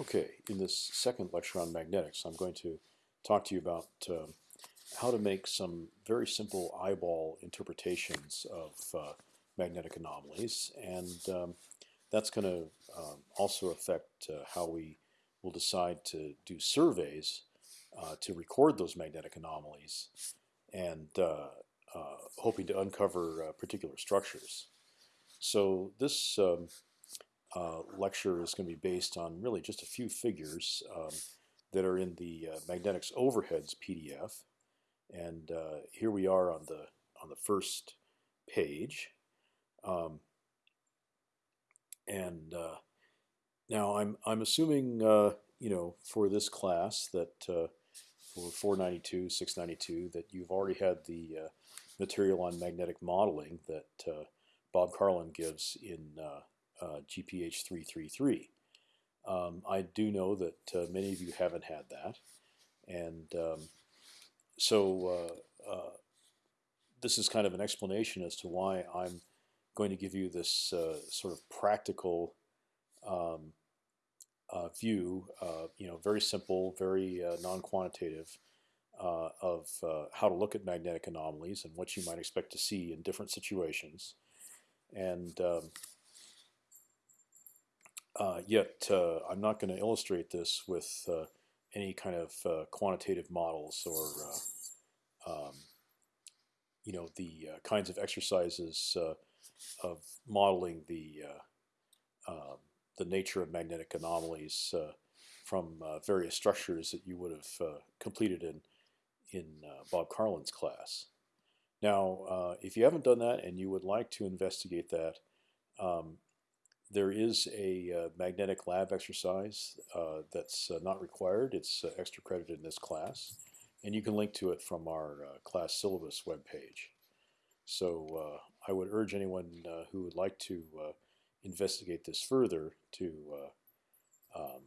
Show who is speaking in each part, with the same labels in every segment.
Speaker 1: Okay, in this second lecture on magnetics, I'm going to talk to you about uh, how to make some very simple eyeball interpretations of uh, magnetic anomalies, and um, that's going to um, also affect uh, how we will decide to do surveys uh, to record those magnetic anomalies, and uh, uh, hoping to uncover particular structures. So this um, uh, lecture is going to be based on really just a few figures um, that are in the uh, magnetics overheads PDF. And uh, here we are on the on the first page. Um, and uh, now I'm I'm assuming uh, you know for this class that uh, for 492, 692 that you've already had the material on magnetic modeling that Bob Karlin gives in uh, GPH 333. Um, I do know that uh, many of you haven't had that, and um, so uh, uh, this is kind of an explanation as to why I'm going to give you this uh, sort of practical um, uh, view, you know, very simple, very non-quantitative of how to look at magnetic anomalies and what you might expect to see in different situations. And um, uh, yet uh, I'm not going to illustrate this with uh, any kind of uh, quantitative models or uh, um, you know the uh, kinds of exercises of modeling the um, the nature of magnetic anomalies from various structures that you would have completed in in Bob Karlin's class. Now, if you haven't done that and you would like to investigate that, um, there is a uh, magnetic lab exercise uh, that's uh, not required. It's uh, extra credit in this class, and you can link to it from our uh, class syllabus webpage. So uh, I would urge anyone who would like to investigate this further to um,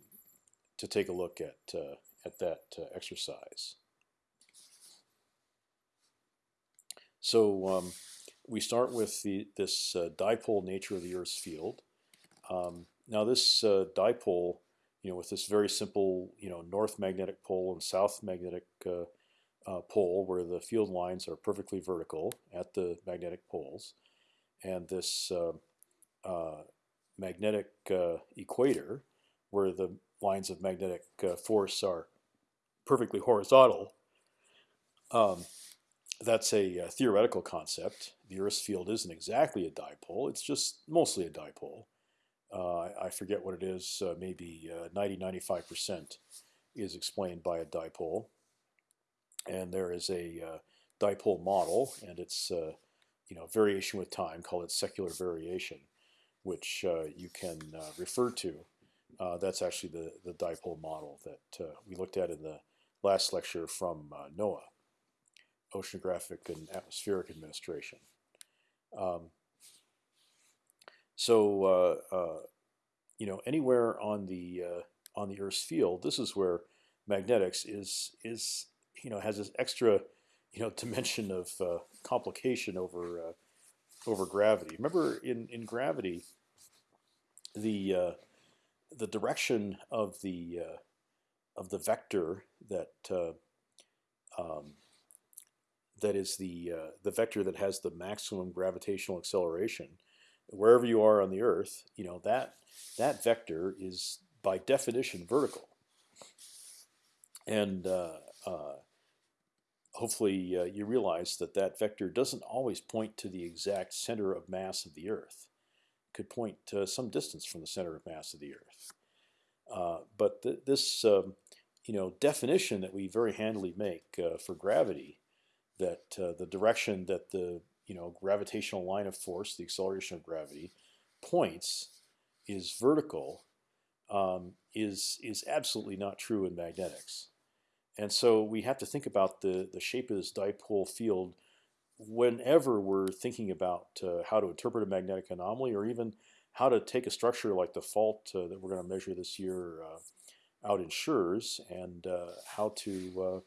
Speaker 1: to take a look at at that exercise. So um, we start with the, this dipole nature of the Earth's field. Um, now this uh, dipole, you know, with this very simple, you know, north magnetic pole and south magnetic uh, uh, pole, where the field lines are perfectly vertical at the magnetic poles, and this uh, uh, magnetic uh, equator, where the lines of magnetic force are perfectly horizontal. Um, that's a, a, theoretical concept. The Earth's field isn't exactly a dipole; it's just mostly a dipole. Uh, I forget what it is, uh, maybe 90-95% uh, is explained by a dipole. And there is a dipole model, and it's you know variation with time, call it secular variation, which you can refer to. that's actually the, the dipole model that we looked at in the last lecture from NOAA, Oceanographic and Atmospheric Administration. Um, so uh, uh, you know anywhere on the uh, on the Earth's field, this is where magnetics is is you know has this extra you know dimension of complication over over gravity. Remember in in gravity, the the direction of the of the vector that uh, um, that is the uh, the vector that has the maximum gravitational acceleration wherever you are on the Earth, you know that that vector is by definition vertical, and uh, uh, hopefully uh, you realize that that vector doesn't always point to the exact center of mass of the Earth. It could point to some distance from the center of mass of the Earth. Uh, but th this um, you know definition that we very handily make uh, for gravity, that uh, the direction that the you know gravitational line of force, the acceleration of gravity, points is vertical, um, is is absolutely not true in magnetics, and so we have to think about the the shape of this dipole field whenever we're thinking about uh, how to interpret a magnetic anomaly, or even how to take a structure like the fault uh, that we're going to measure this year uh, out in SHRS, and uh, how to uh,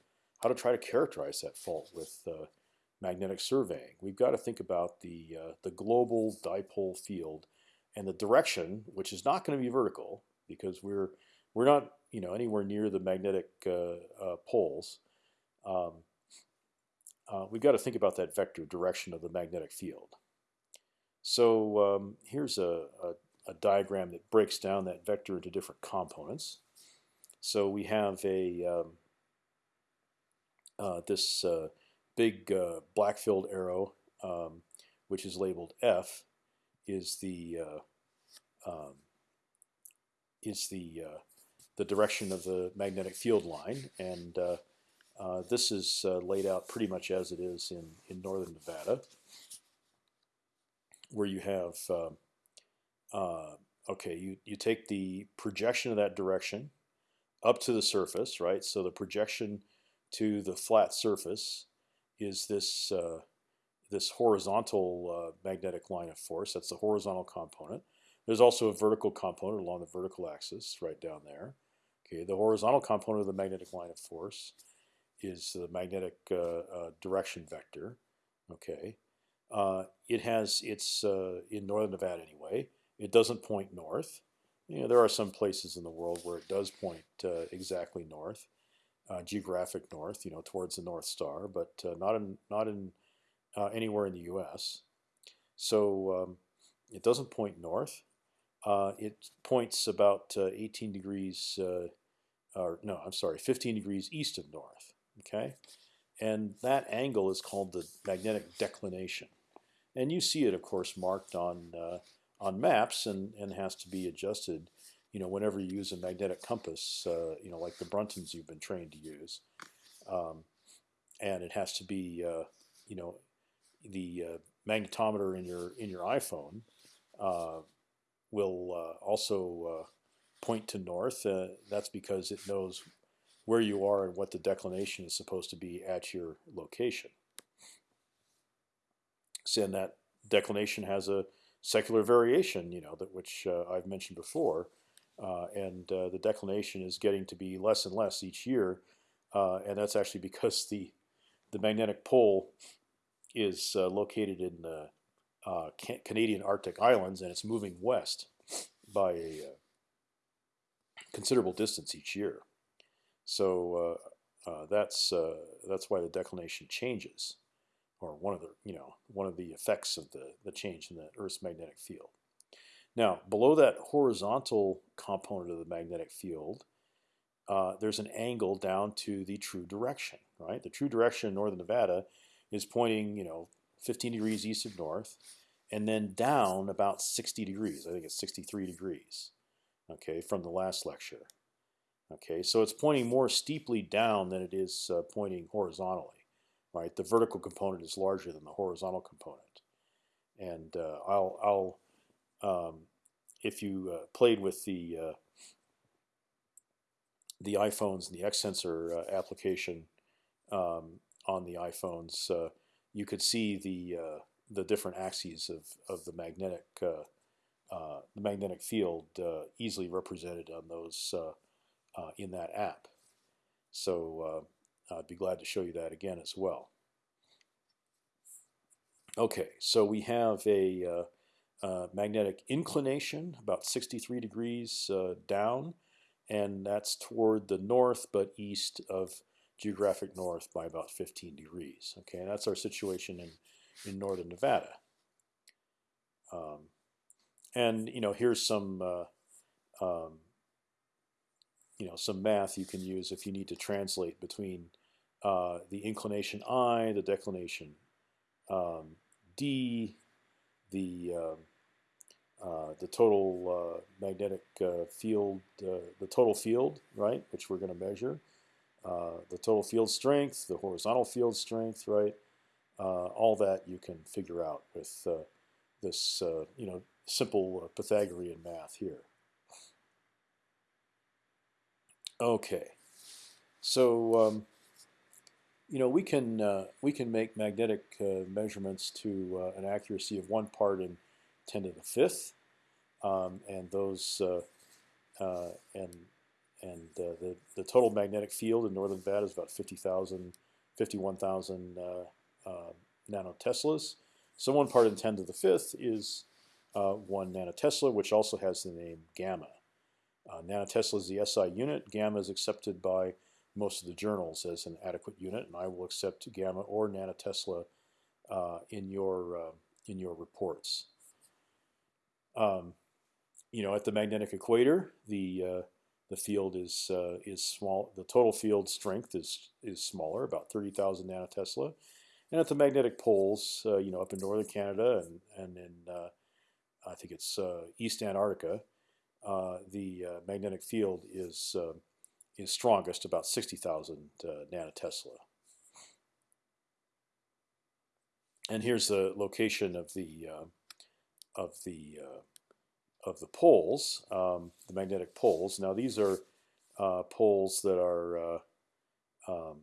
Speaker 1: how to try to characterize that fault with uh, magnetic surveying. We've got to think about the, uh, the global dipole field and the direction, which is not going to be vertical because we're we're not you know anywhere near the magnetic poles. Um, we've got to think about that vector direction of the magnetic field. So um, here's a, a, a, diagram that breaks down that vector into different components. So we have a um, uh, this uh, big uh, black filled arrow, um, which is labeled F, is the uh, um, is the uh, the direction of the magnetic field line, and uh, this is laid out pretty much as it is in in northern Nevada where you have uh, uh, okay, you you take the projection of that direction up to the surface, right? So the projection to the flat surface is this uh, this horizontal uh, magnetic line of force. That's the horizontal component. There's also a vertical component along the vertical axis, right down there. Okay, the horizontal component of the magnetic line of force is the magnetic uh, uh, direction vector. Okay, uh, it has it's in northern Nevada anyway. It doesn't point north. You know, there are some places in the world where it does point exactly north, uh, geographic north, you know, towards the North Star, but uh, not in not in uh, anywhere in the U.S. So um, it doesn't point north. it points about 18 degrees, or no, I'm sorry, 15 degrees east of north. Okay, and that angle is called the magnetic declination and you see it, of course, marked on uh, on maps and and has to be adjusted. You know, whenever you use a magnetic compass, uh, you know, like the Bruntons you've been trained to use, um, and it has to be, uh, you know, the uh, magnetometer in your in your iPhone uh, will uh, also point to north. that's because it knows where you are and what the declination is supposed to be at your location and that declination has a secular variation, you know, that which uh, I've mentioned before, uh, and uh, the declination is getting to be less and less each year, uh, and that's actually because the the magnetic pole is uh, located in the uh, Canadian Arctic Islands, and it's moving west by a considerable distance each year. So that's that's why the declination changes or one of the you know one of the effects of the the change in the Earth's magnetic field. Now, below that horizontal component of the magnetic field, uh, there's an angle down to the true direction. Right, the true direction in northern Nevada is pointing you know 15 degrees east of north, and then down about 60 degrees. I think it's 63 degrees. Okay, from the last lecture. Okay, so it's pointing more steeply down than it is uh, pointing horizontally right? The vertical component is larger than the horizontal component. And uh, I'll, I'll um, if you uh, played with the uh, the iPhones and the X sensor uh, application um, on the iPhones, uh, you could see the uh, the different axes of, of the magnetic the magnetic field easily represented on those in that app. So I'd be glad to show you that again as well. Okay, so we have a uh, magnetic inclination about 63 degrees uh, down, and that's toward the north but east of geographic north by about 15 degrees. Okay, that's our situation in, in northern Nevada. Um, and you know, here's some uh, um, you know some math you can use if you need to translate between uh, the inclination I, the declination um, D, the um, uh, the total uh, magnetic uh, field, uh, the total field, right, which we're going to measure, uh, the total field strength, the horizontal field strength, right, all that you can figure out with this, you know, simple Pythagorean math here. Okay, so. Um, you know, we can uh, we can make magnetic uh, measurements to uh, an accuracy of one part in ten to the fifth, um, and those uh, uh, and and uh, the the total magnetic field in northern Nevada is about 50,000, 51,000 nanoteslas. So one part in ten to the fifth is one nanotesla, which also has the name gamma. Uh, nanotesla is the SI unit. Gamma is accepted by most of the journals as an adequate unit, and I will accept gamma or nanotesla uh, in your uh, in your reports. Um, you know, at the magnetic equator, the uh, the field is uh, is small. The total field strength is is smaller, about thirty thousand nanotesla, and at the magnetic poles, uh, you know, up in northern Canada and and in uh, I think it's uh, East Antarctica, uh, the magnetic field is is strongest, about sixty thousand nanotesla. And here's the location of the of the of the poles, um, the magnetic poles. Now these are uh, poles that are uh, um,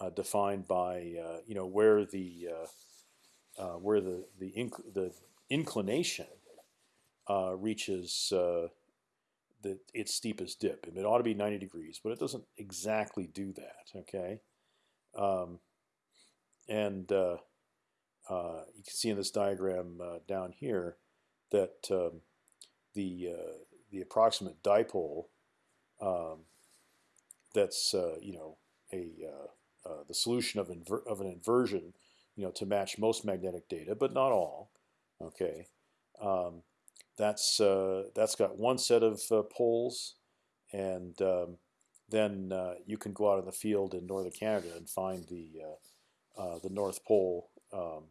Speaker 1: uh, defined by uh, you know where the uh, uh, where the the, inc the inclination reaches the its steepest dip. And it ought to be 90 degrees, but it doesn't exactly do that. Okay, um, and you can see in this diagram down here that um, the uh, the approximate dipole um, that's uh, you know a uh, uh, the solution of of an inversion you know to match most magnetic data, but not all. Okay, um, that's uh, that's got one set of poles, and um, then you can go out in the field in northern Canada and find the the North Pole um,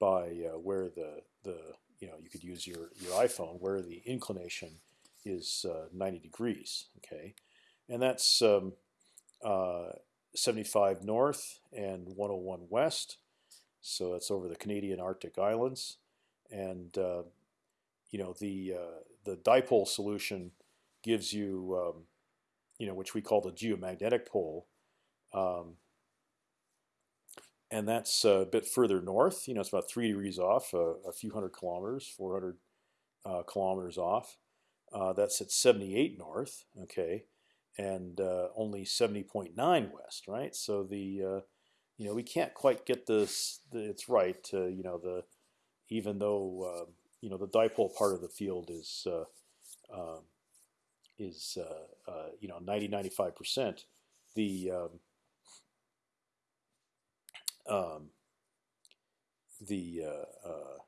Speaker 1: by where the the you know you could use your your iPhone where the inclination is uh, 90 degrees. Okay, and that's um, uh, 75 north and 101 west. So that's over the Canadian Arctic Islands, and uh, you know the uh, the dipole solution gives you um, you know which we call the geomagnetic pole. Um, and that's a bit further north. You know, it's about three degrees off, uh, a few hundred kilometers, 400 uh, kilometers off. Uh, that's at 78 north, okay, and uh, only 70.9 west, right? So the, uh, you know, we can't quite get this. It's right, you know, the even though you know the dipole part of the field is um, is you know 90 95 percent. The um, um, the, uh, uh,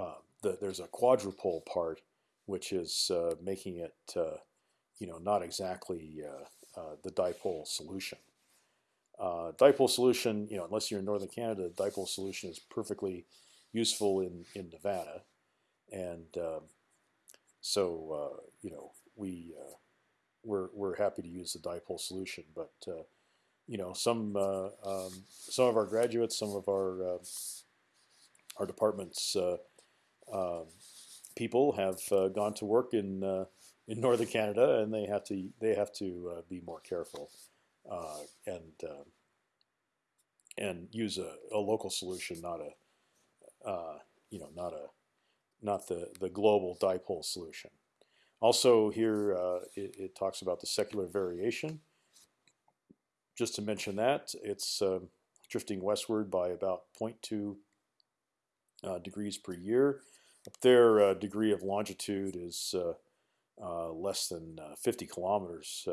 Speaker 1: uh, the, there's a quadrupole part which is uh, making it uh, you know not exactly uh, the dipole solution. dipole solution, you know, unless you're in northern Canada, dipole solution is perfectly useful in in Nevada, and um, so you know we we're we're happy to use the dipole solution, but you know, some uh, um, some of our graduates, some of our uh, our departments uh, um, people have gone to work in in northern Canada, and they have to they have to be more careful and and use a, a local solution, not a uh, you know not a not the the global dipole solution. Also here uh, it, it, talks about the secular variation, just to mention that, it's uh, drifting westward by about 0.2 uh, degrees per year. Up there, uh, degree of longitude is uh, uh, less than uh, 50 kilometers,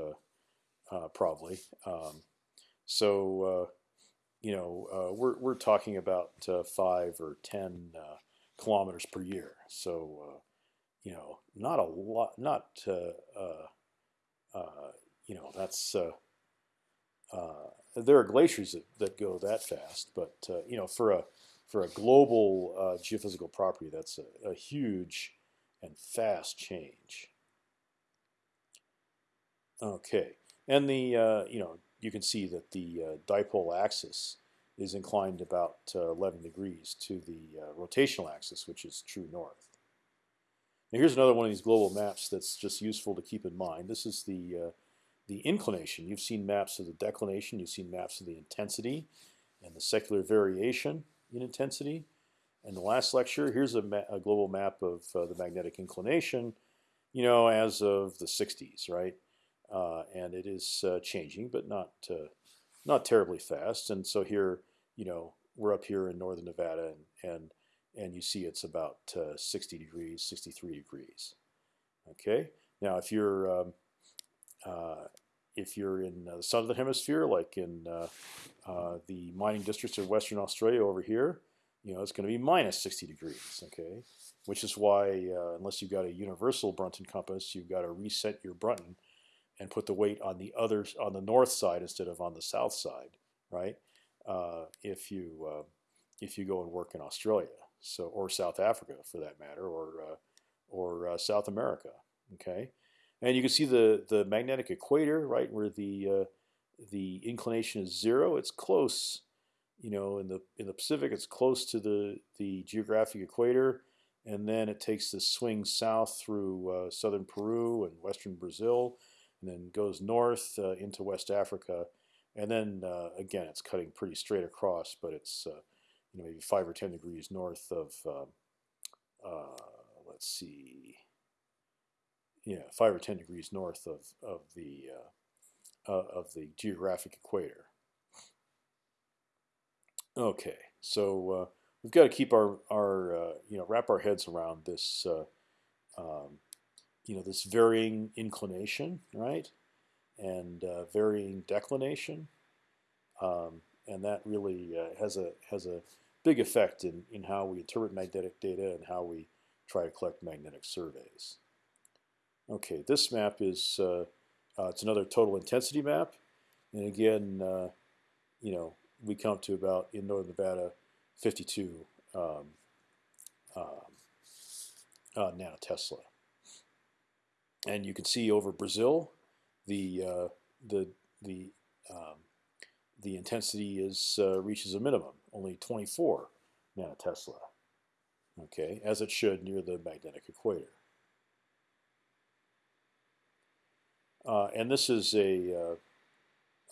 Speaker 1: probably. Um, so, you know, we're, we're talking about five or 10 kilometers per year. So, you know, not a lot, not, you know, that's there are glaciers that, that go that fast, but uh, you know, for a for a global uh, geophysical property, that's a, a, huge and fast change. Okay, and the uh, you know you can see that the uh, dipole axis is inclined about 11 degrees to the rotational axis, which is true north. Now here's another one of these global maps that's just useful to keep in mind. This is the the inclination. You've seen maps of the declination. You've seen maps of the intensity and the secular variation in intensity. And the last lecture, here's a, a global map of uh, the magnetic inclination, you know, as of the 60s, right? Uh, and it is uh, changing, but not uh, not terribly fast. And so here, you know, we're up here in northern Nevada, and and and you see it's about uh, 60 degrees, 63 degrees. Okay. Now, if you're um, if you're in the southern hemisphere, like in uh, uh, the mining districts of Western Australia over here, you know it's going to be minus 60 degrees. Okay, which is why uh, unless you've got a universal Brunton compass, you've got to reset your Brunton and put the weight on the other on the north side instead of on the south side, right? Uh, if you uh, if you go and work in Australia, so or South Africa for that matter, or or South America, okay. And you can see the the magnetic equator, right, where the uh, the inclination is zero. It's close, you know, in the in the Pacific, it's close to the the geographic equator, and then it takes the swing south through uh, southern Peru and western Brazil, and then goes north uh, into West Africa, and then uh, again, it's cutting pretty straight across, but it's uh, you know maybe five or ten degrees north of. Um, uh, let's see yeah, five or ten degrees north of of the uh, uh, of the geographic equator. Okay, so uh, we've got to keep our our uh, you know wrap our heads around this uh, um, you know this varying inclination, right, and varying declination, um, and that really has a has a big effect in in how we interpret magnetic data and how we try to collect magnetic surveys. Okay, this map is uh, uh, it's another total intensity map, and again, uh, you know, we come to about in northern Nevada, 52 um, um, uh, nanotesla, and you can see over Brazil, the uh, the the um, the intensity is uh, reaches a minimum, only 24 nanotesla. Okay, as it should near the magnetic equator. Uh, and this is a,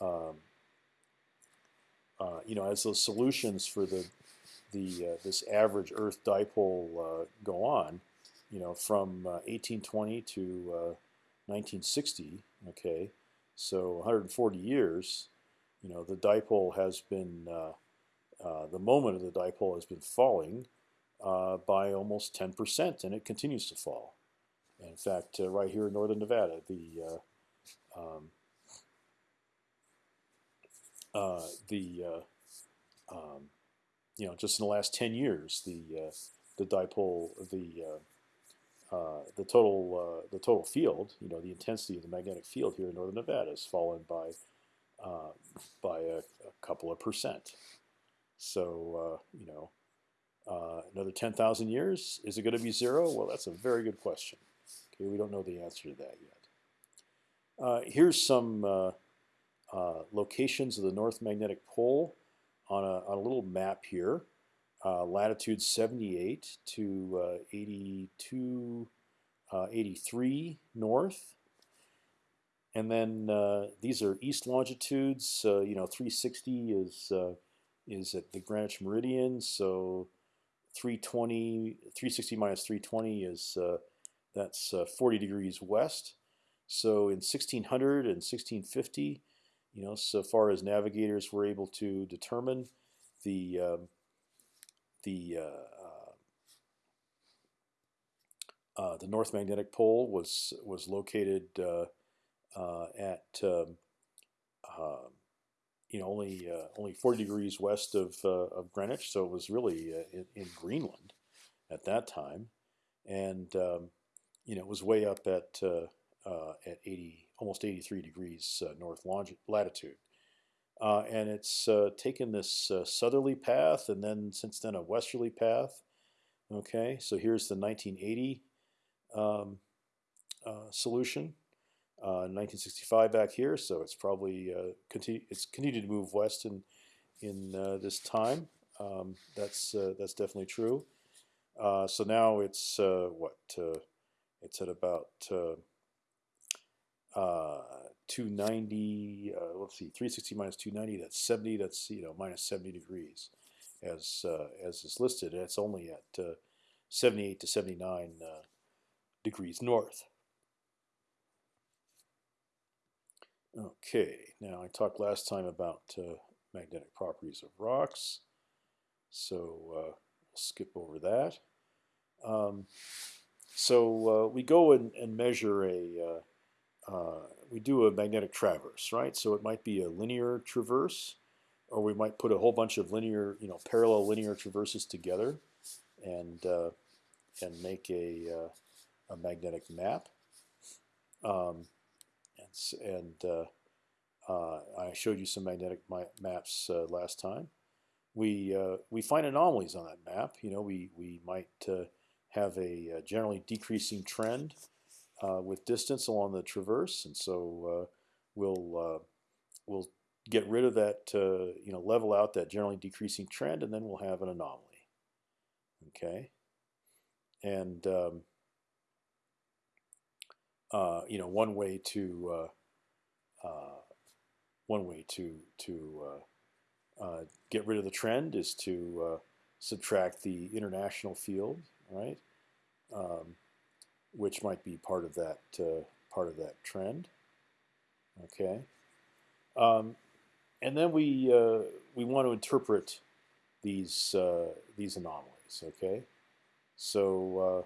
Speaker 1: uh, um, uh, you know, as those solutions for the the uh, this average Earth dipole uh, go on, you know, from 1820 to 1960. Okay, so 140 years. You know, the dipole has been the moment of the dipole has been falling by almost 10%, and it continues to fall. In fact, right here in northern Nevada, the um, uh, the uh, um, you know just in the last ten years the uh, the dipole the uh, uh, the total the total field you know the intensity of the magnetic field here in northern Nevada has fallen by by a, a, couple of percent. So you know another ten thousand years is it going to be zero? Well, that's a very good question. Okay, we don't know the answer to that yet. Uh, here's some uh, uh, locations of the North Magnetic Pole on a, on a little map here. latitude 78 to 82, 83 north. And then uh, these are east longitudes. Uh, you know, 360 is uh, is at the Greenwich meridian. So 320, 360 minus 320 is that's 40 degrees west. So in 1600 and 1650, you know, so far as navigators were able to determine the um, the uh, uh, uh the North Magnetic Pole was was located uh, uh, at um, um you know only only 40 degrees west of of Greenwich, so it was really in, in, Greenland at that time, and um, you know it was way up at uh, at 80, almost 83 degrees uh, north latitude. Uh, and it's taken this southerly path and then since then a westerly path. Okay, so here's the 1980 um, solution. Uh, 1965 back here, so it's probably uh, continue, it's continued to move west in in uh, this time. Um, that's that's definitely true. so now it's what it's at about uh, 290, uh, let's see, 360 minus 290, that's 70, that's, you know, minus 70 degrees as, uh, as is listed. And it's only at uh, 78 to 79 uh, degrees north. Okay, now I talked last time about magnetic properties of rocks. So we'll skip over that. Um, so uh, we go and, and measure a, we do a magnetic traverse, right? So it might be a linear traverse, or we might put a whole bunch of linear, you know, parallel linear traverses together, and uh, and make a uh, a magnetic map. Um, and, and uh, uh, I showed you some magnetic maps uh, last time. We we find anomalies on that map. You know, we we might have a, generally decreasing trend with distance along the traverse, and so we'll we'll get rid of that, uh, you know, level out that generally decreasing trend, and then we'll have an anomaly. Okay, and um, uh, you know, one way to uh, uh, one way to to uh, get rid of the trend is to subtract the international field, right? Um, which might be part of that part of that trend. Okay, um, and then we we want to interpret these these anomalies. Okay, so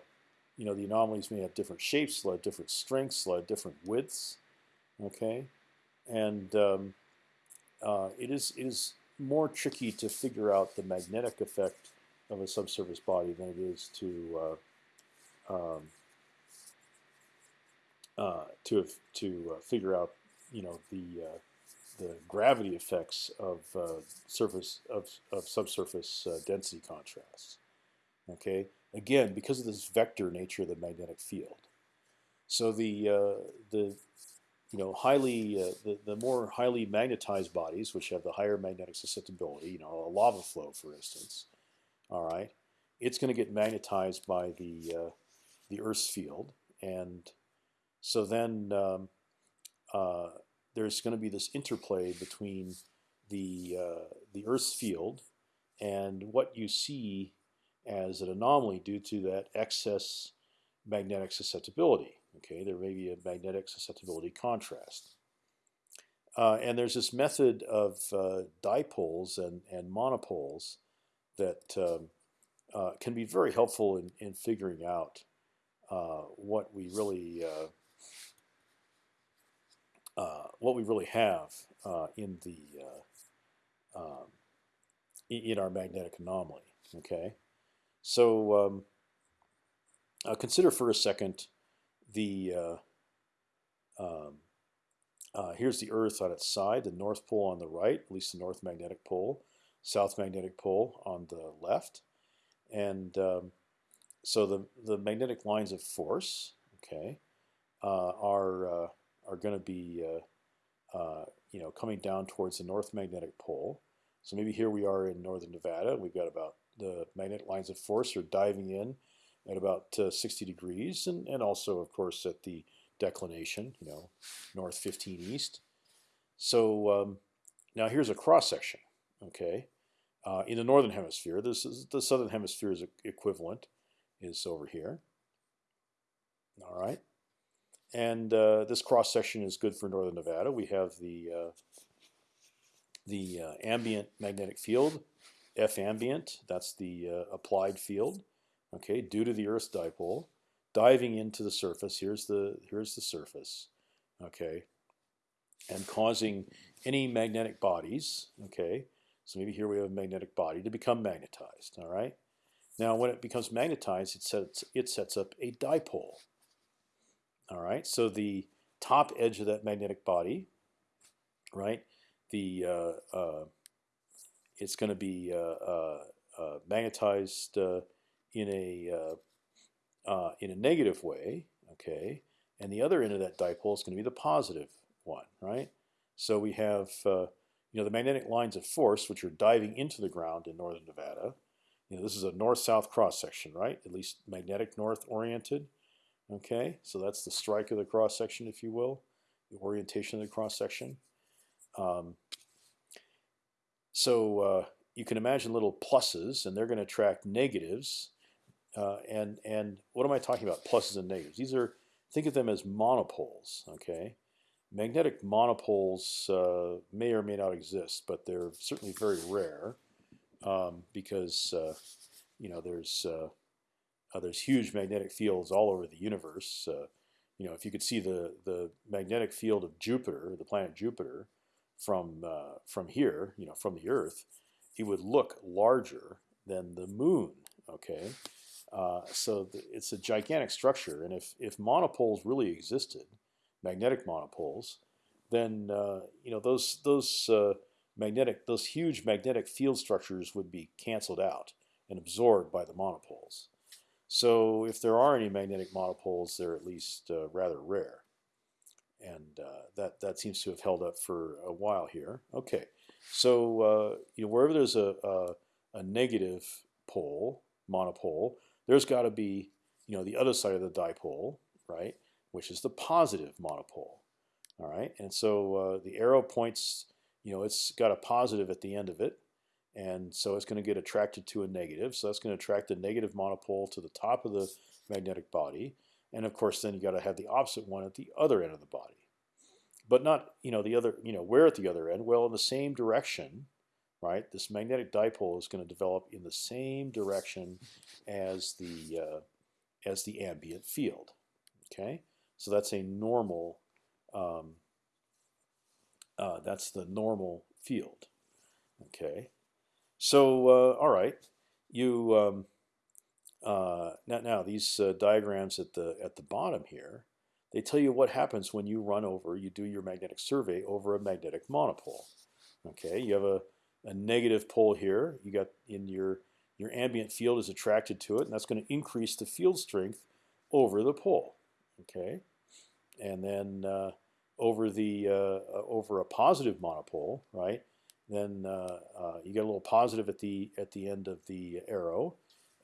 Speaker 1: you know, the anomalies may have different shapes, have different strengths, have different widths. Okay, and um, uh, it is it is more tricky to figure out the magnetic effect of a subsurface body than it is to uh, um, uh, to to uh, figure out you know the uh, the gravity effects of uh, surface of of subsurface density contrasts. Okay, again because of this vector nature of the magnetic field. So the uh, the you know highly uh, the the more highly magnetized bodies, which have the higher magnetic susceptibility, you know a lava flow, for instance, all right, it's going to get magnetized by the uh, the Earth's field, and so then um, uh, there's going to be this interplay between the uh, the Earth's field and what you see as an anomaly due to that excess magnetic susceptibility. Okay, there may be a magnetic susceptibility contrast. Uh, and there's this method of uh, dipoles and, and monopoles that um, uh, can be very helpful in, in figuring out uh, what we really uh, what we really have in the um, in our magnetic anomaly. Okay. So um, uh, consider for a second the uh, um, uh, here's the Earth on its side, the North Pole on the right, at least the North Magnetic Pole, South Magnetic Pole on the left, and um, so the the magnetic lines of force, okay, uh, are uh, are going to be uh, you know coming down towards the North Magnetic Pole. So maybe here we are in northern Nevada. We've got about the magnetic lines of force are diving in at about uh, 60 degrees, and, and also, of course, at the declination, you know, north 15 east. So um, now here's a cross section. Okay, uh, in the northern hemisphere, this is the southern hemisphere's equivalent is over here. All right, and uh, this cross section is good for northern Nevada. We have the uh, the uh, ambient magnetic field F ambient, that's the applied field, okay, due to the Earth's dipole, diving into the surface. Here's the here's the surface, okay, and causing any magnetic bodies, okay. So maybe here we have a magnetic body to become magnetized. All right. Now, when it becomes magnetized, it sets it sets up a dipole. All right. So the top edge of that magnetic body, right, the uh, uh, it's going to be uh, uh, uh, magnetized in a in a negative way, okay, and the other end of that dipole is going to be the positive one, right? So we have you know the magnetic lines of force which are diving into the ground in northern Nevada. You know this is a north-south cross section, right? At least magnetic north oriented. Okay, so that's the strike of the cross section, if you will, the orientation of the cross section. Um, so uh, you can imagine little pluses, and they're going to attract negatives. Uh, and and what am I talking about? Pluses and negatives. These are think of them as monopoles. Okay, magnetic monopoles uh, may or may not exist, but they're certainly very rare um, because uh, you know, there's uh, there's huge magnetic fields all over the universe. Uh, you know, if you could see the the magnetic field of Jupiter, the planet Jupiter, from uh, from here, you know, from the Earth, it would look larger than the Moon. Okay, uh, so it's a gigantic structure, and if if monopoles really existed, magnetic monopoles, then uh, you know those those uh, magnetic those huge magnetic field structures would be canceled out and absorbed by the monopoles. So if there are any magnetic monopoles, they're at least uh, rather rare, and uh, that that seems to have held up for a while here. Okay, so uh, you know wherever there's a, a, a negative pole monopole, there's got to be you know the other side of the dipole, right, which is the positive monopole. All right, and so uh, the arrow points, you know, it's got a positive at the end of it, and so it's going to get attracted to a negative. So that's going to attract the negative monopole to the top of the magnetic body, and of course, then you got to have the opposite one at the other end of the body, but not you know the other you know where at the other end? Well, in the same direction, right? This magnetic dipole is going to develop in the same direction as the uh, as the ambient field. Okay, so that's a normal. Um, uh, that's the normal field. Okay. So uh, all right, you um, uh, now now these uh, diagrams at the at the bottom here, they tell you what happens when you run over, you do your magnetic survey over a magnetic monopole. Okay, you have a, a negative pole here. You got in your your ambient field is attracted to it, and that's going to increase the field strength over the pole. Okay, and then uh, over the uh, over a positive monopole, right? Then uh, uh, you get a little positive at the at the end of the arrow,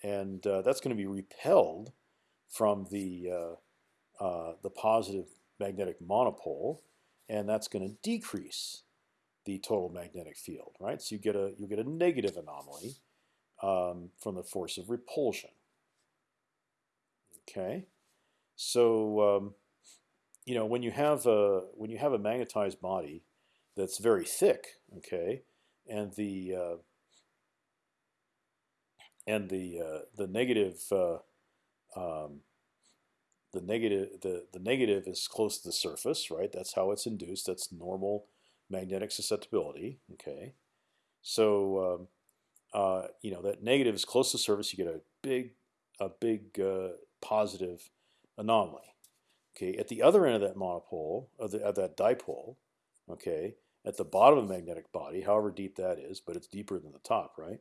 Speaker 1: and uh, that's going to be repelled from the the positive magnetic monopole, and that's going to decrease the total magnetic field, right? So you get a you get a negative anomaly um, from the force of repulsion. Okay, so um, you know when you have a when you have a magnetized body, that's very thick. Okay, and the uh, and the uh, the negative uh, um, the negative the the negative is close to the surface, right? That's how it's induced. That's normal magnetic susceptibility. Okay, so um, uh, you know that negative is close to the surface. You get a big a big uh, positive anomaly. Okay, at the other end of that monopole of, the, of that dipole, okay, at the bottom of the magnetic body, however deep that is, but it's deeper than the top, right?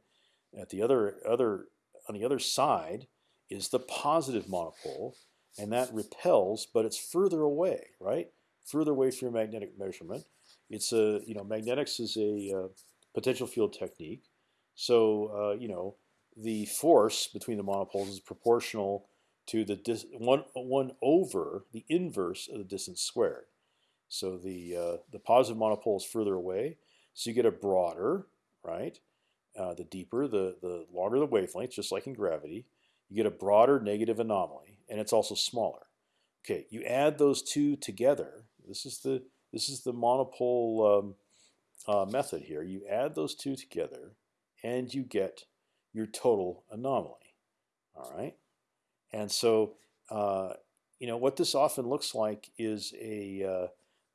Speaker 1: At the other other on the other side is the positive monopole, and that repels, but it's further away, right? Further away from your magnetic measurement. It's a you know magnetics is a uh, potential field technique, so uh, you know the force between the monopoles is proportional to the one one over the inverse of the distance squared. So the uh, the positive monopole is further away, so you get a broader, right? Uh, the deeper, the the longer the wavelength, just like in gravity, you get a broader negative anomaly, and it's also smaller. Okay, you add those two together. This is the this is the monopole um, uh, method here. You add those two together, and you get your total anomaly. All right, and so uh, you know what this often looks like is a uh,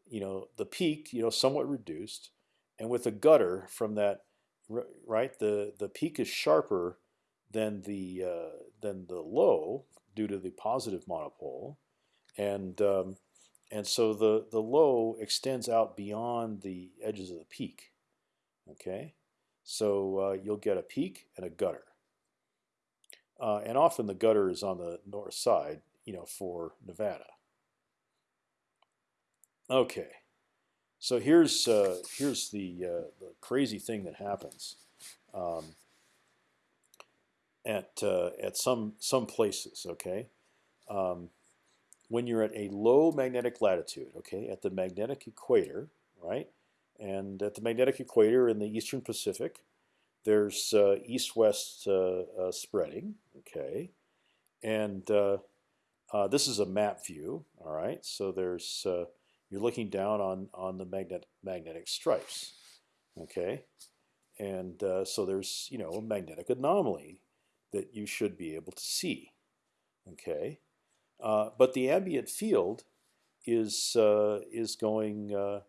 Speaker 1: you know the peak you know somewhat reduced, and with a gutter from that right the the peak is sharper than the uh, than the low due to the positive monopole, and um, and so the the low extends out beyond the edges of the peak. Okay, so uh, you'll get a peak and a gutter, uh, and often the gutter is on the north side, you know, for Nevada. Okay, so here's uh, here's the uh, the crazy thing that happens um, at uh, at some some places. Okay, um, when you're at a low magnetic latitude, okay, at the magnetic equator, right, and at the magnetic equator in the eastern Pacific, there's uh, east-west uh, uh, spreading. Okay, and this is a map view. All right, so there's you're looking down on on the magnet magnetic stripes. Okay, and uh, so there's you know a magnetic anomaly that you should be able to see. Okay, uh, but the ambient field is uh, is going uh,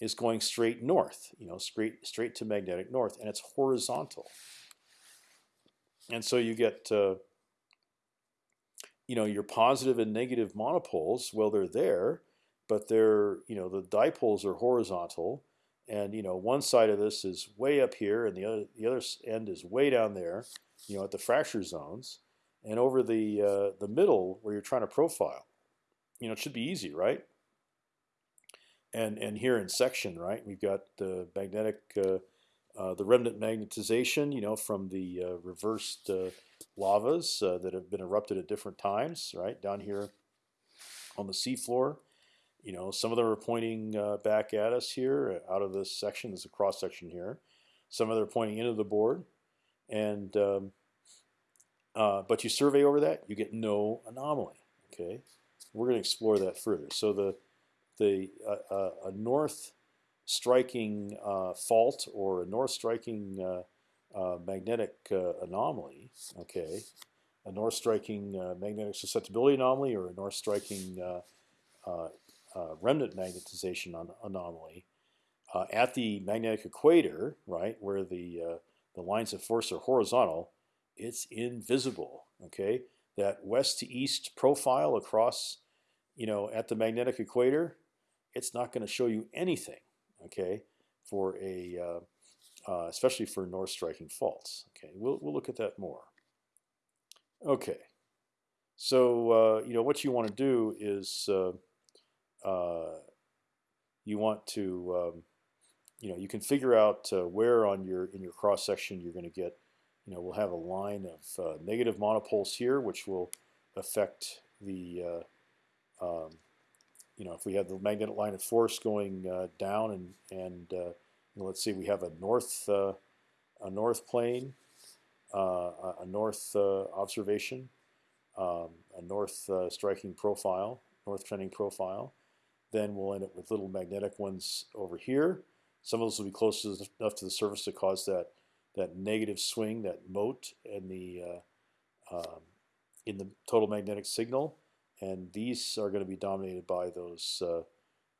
Speaker 1: is going straight north. You know, straight straight to magnetic north, and it's horizontal. And so you get uh, you know your positive and negative monopoles. Well, they're there, but they're you know the dipoles are horizontal, and you know one side of this is way up here, and the other the other end is way down there. You know at the fracture zones, and over the uh, the middle where you're trying to profile. You know it should be easy, right? And and here in section, right, we've got the magnetic. Uh, uh, the remnant magnetization, you know, from the uh, reversed uh, lavas uh, that have been erupted at different times, right down here on the seafloor. You know, some of them are pointing uh, back at us here out of this section. There's a cross section here. Some of them are pointing into the board, and um, but you survey over that, you get no anomaly. Okay, we're going to explore that further. So the the a north striking uh, fault or a north striking uh, uh, magnetic anomaly, okay, a north striking magnetic susceptibility anomaly or a north striking remnant magnetization anomaly at the magnetic equator, right, where the the lines of force are horizontal, it's invisible. Okay, that west to east profile across, you know, at the magnetic equator, it's not going to show you anything okay, for a uh, uh, especially for north striking faults. Okay, we'll we'll look at that more. Okay, so uh, you know what you want to do is uh, uh, you want to um, you know you can figure out uh, where on your in your cross section you're going to get you know we'll have a line of negative monopoles here which will affect the um, you know, if we have the magnetic line of force going uh, down and and uh, let's see, we have a north uh, a north plane, uh, a north uh, observation, um, a north uh, striking profile, north trending profile. Then we'll end up with little magnetic ones over here. Some of those will be close enough to the surface to cause that that negative swing, that moat, in the um, in the total magnetic signal and these are going to be dominated by those, uh,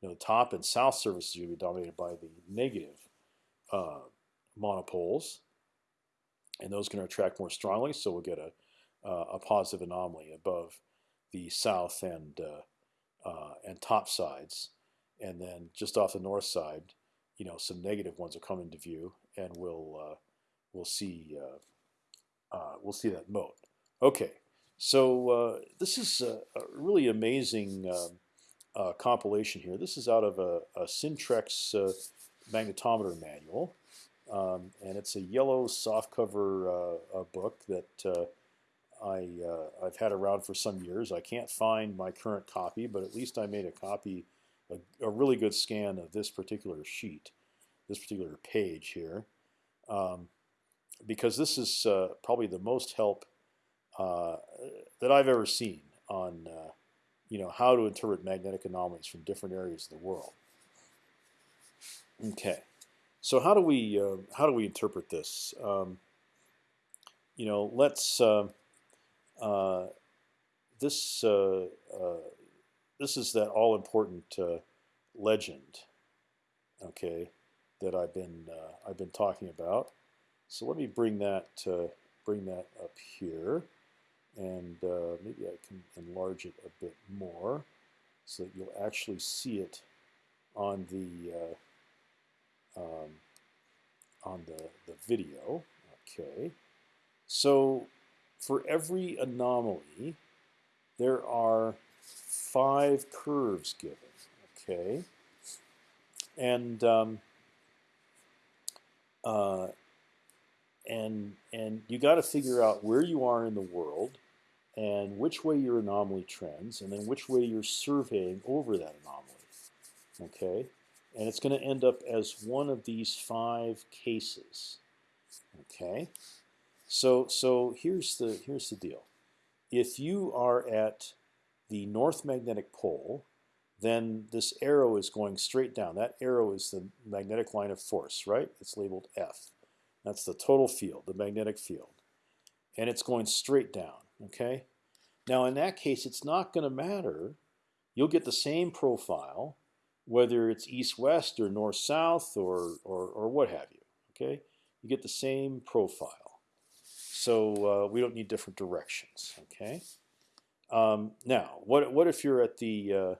Speaker 1: you know, top and south surfaces going to be dominated by the negative uh, monopoles, and those can attract more strongly. So we'll get a uh, a positive anomaly above the south and uh, uh, and top sides, and then just off the north side, you know, some negative ones will come into view, and we'll uh, we'll see we'll see that moat. Okay. So uh, this is a, a really amazing uh, uh, compilation here. This is out of a, a uh, magnetometer manual, um, and it's a yellow softcover uh, book that uh, I I've had around for some years. I can't find my current copy, but at least I made a copy, a, a really good scan of this particular sheet, this particular page here, um, because this is probably the most help uh, that I've ever seen on uh, you know how to interpret magnetic anomalies from different areas of the world. Okay, so how do we uh, how do we interpret this? Um, you know, let's uh, uh, this this is that all important legend. Okay, that I've been I've been talking about. So let me bring that bring that up here and uh, maybe I can enlarge it a bit more so that you'll actually see it on the uh, um, on the, the video. Okay, so for every anomaly, there are five curves given. Okay, and um, uh, and and you got to figure out where you are in the world and which way your anomaly trends, and then which way you're surveying over that anomaly. Okay, and it's going to end up as one of these five cases. Okay, so so here's the here's the deal. If you are at the north magnetic pole, then this arrow is going straight down. That arrow is the magnetic line of force, right? It's labeled F. That's the total field, the magnetic field. and it's going straight down. Okay. Now in that case, it's not going to matter. You'll get the same profile, whether it's east-west or north-south or, or or what have you. Okay. You get the same profile. So uh, we don't need different directions. Okay. Um, now, what what if you're at the uh,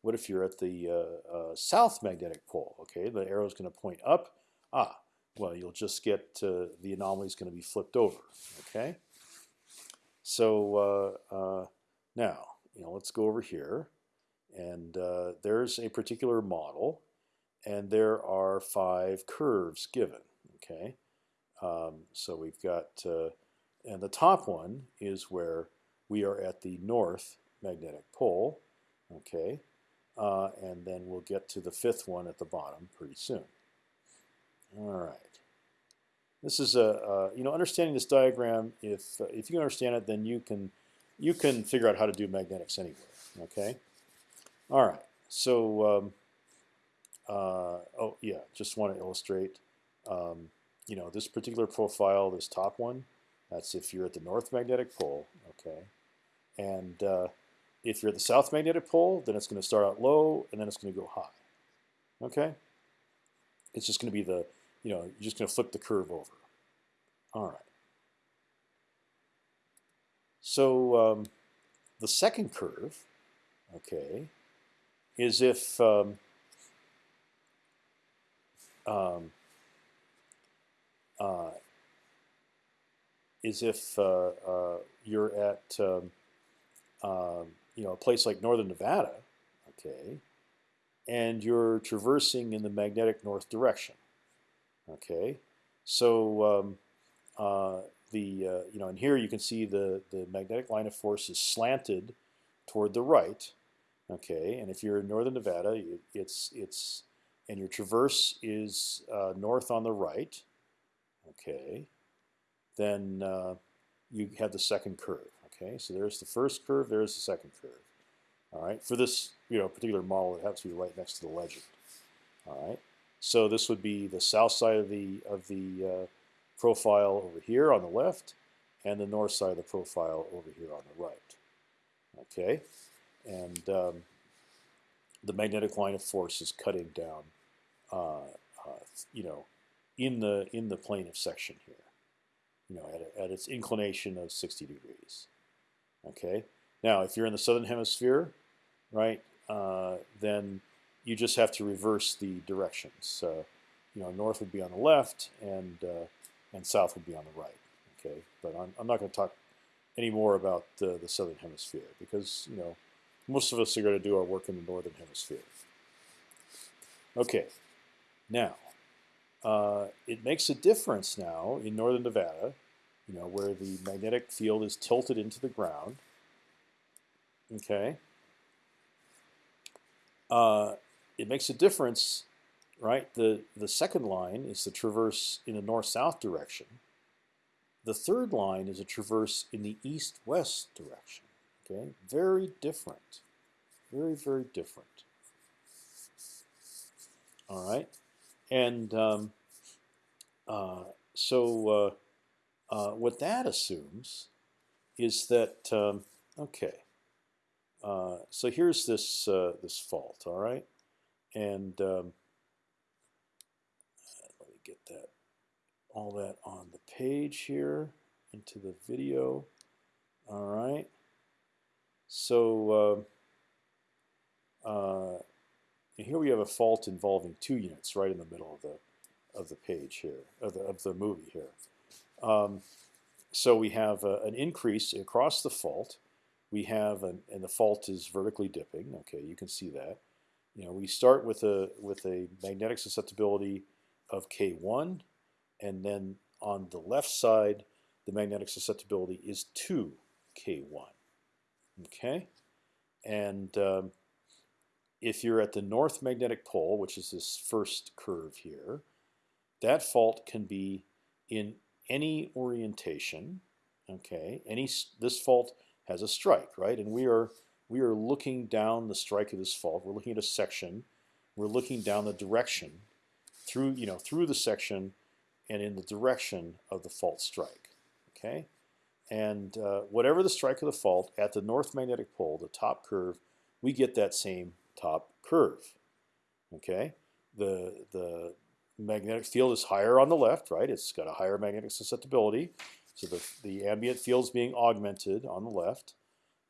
Speaker 1: what if you're at the uh, uh south magnetic pole? Okay, the arrow is going to point up. Ah, well, you'll just get the anomaly is going to be flipped over. Okay. So uh, uh, now, you know, let's go over here, and there's a particular model, and there are five curves given. Okay, um, so we've got, uh, and the top one is where we are at the north magnetic pole. Okay, uh, and then we'll get to the fifth one at the bottom pretty soon. All right. This is a uh, you know understanding this diagram. If uh, if you understand it, then you can you can figure out how to do magnetics anywhere. Okay. All right. So um, uh, oh yeah, just want to illustrate. Um, you know this particular profile, this top one. That's if you're at the north magnetic pole. Okay. And uh, if you're at the south magnetic pole, then it's going to start out low and then it's going to go high. Okay. It's just going to be the you know, you're just going to flip the curve over. All right. So um, the second curve, okay, is if um, um, uh, is if uh, uh, you're at um, um, you know a place like northern Nevada, okay, and you're traversing in the magnetic north direction. Okay, so um, uh, the uh, you know, and here you can see the the magnetic line of force is slanted toward the right. Okay, and if you're in northern Nevada, it, it's it's and your traverse is uh, north on the right. Okay, then uh, you have the second curve. Okay, so there's the first curve. There's the second curve. All right, for this you know particular model, it has to be right next to the legend. All right. So this would be the south side of the of the uh, profile over here on the left, and the north side of the profile over here on the right. Okay, and um, the magnetic line of force is cutting down, uh, uh, you know, in the in the plane of section here, you know, at, a, at its inclination of 60 degrees. Okay, now if you're in the southern hemisphere, right, uh, then you just have to reverse the directions. Uh, you know, north would be on the left, and uh, and south would be on the right. Okay, but I'm, I'm not going to talk any more about the, the southern hemisphere because you know most of us are going to do our work in the northern hemisphere. Okay, now uh, it makes a difference now in northern Nevada, you know, where the magnetic field is tilted into the ground. Okay. Uh, it makes a difference, right? The, the second line is the traverse in the north-south direction. The third line is a traverse in the east-west direction. Okay, very different, very very different. All right, and um, uh, so uh, uh, what that assumes is that um, okay. Uh, so here's this uh, this fault. All right, and um, let me get that all that on the page here into the video. All right. So uh, uh, here we have a fault involving two units right in the middle of the of the page here of the, of the movie here. Um, so we have uh, an increase across the fault. We have an, and the fault is vertically dipping. Okay, you can see that you know, we start with a with a magnetic susceptibility of K1, and then on the left side, the magnetic susceptibility is 2 K1. Okay, and um, if you're at the north magnetic pole, which is this first curve here, that fault can be in any orientation. Okay, any this fault has a strike, right? And we are we are looking down the strike of this fault. We're looking at a section. We're looking down the direction through you know through the section and in the direction of the fault strike. Okay, and uh, whatever the strike of the fault at the north magnetic pole, the top curve, we get that same top curve. Okay, the the magnetic field is higher on the left, right? It's got a higher magnetic susceptibility, so the the ambient field is being augmented on the left,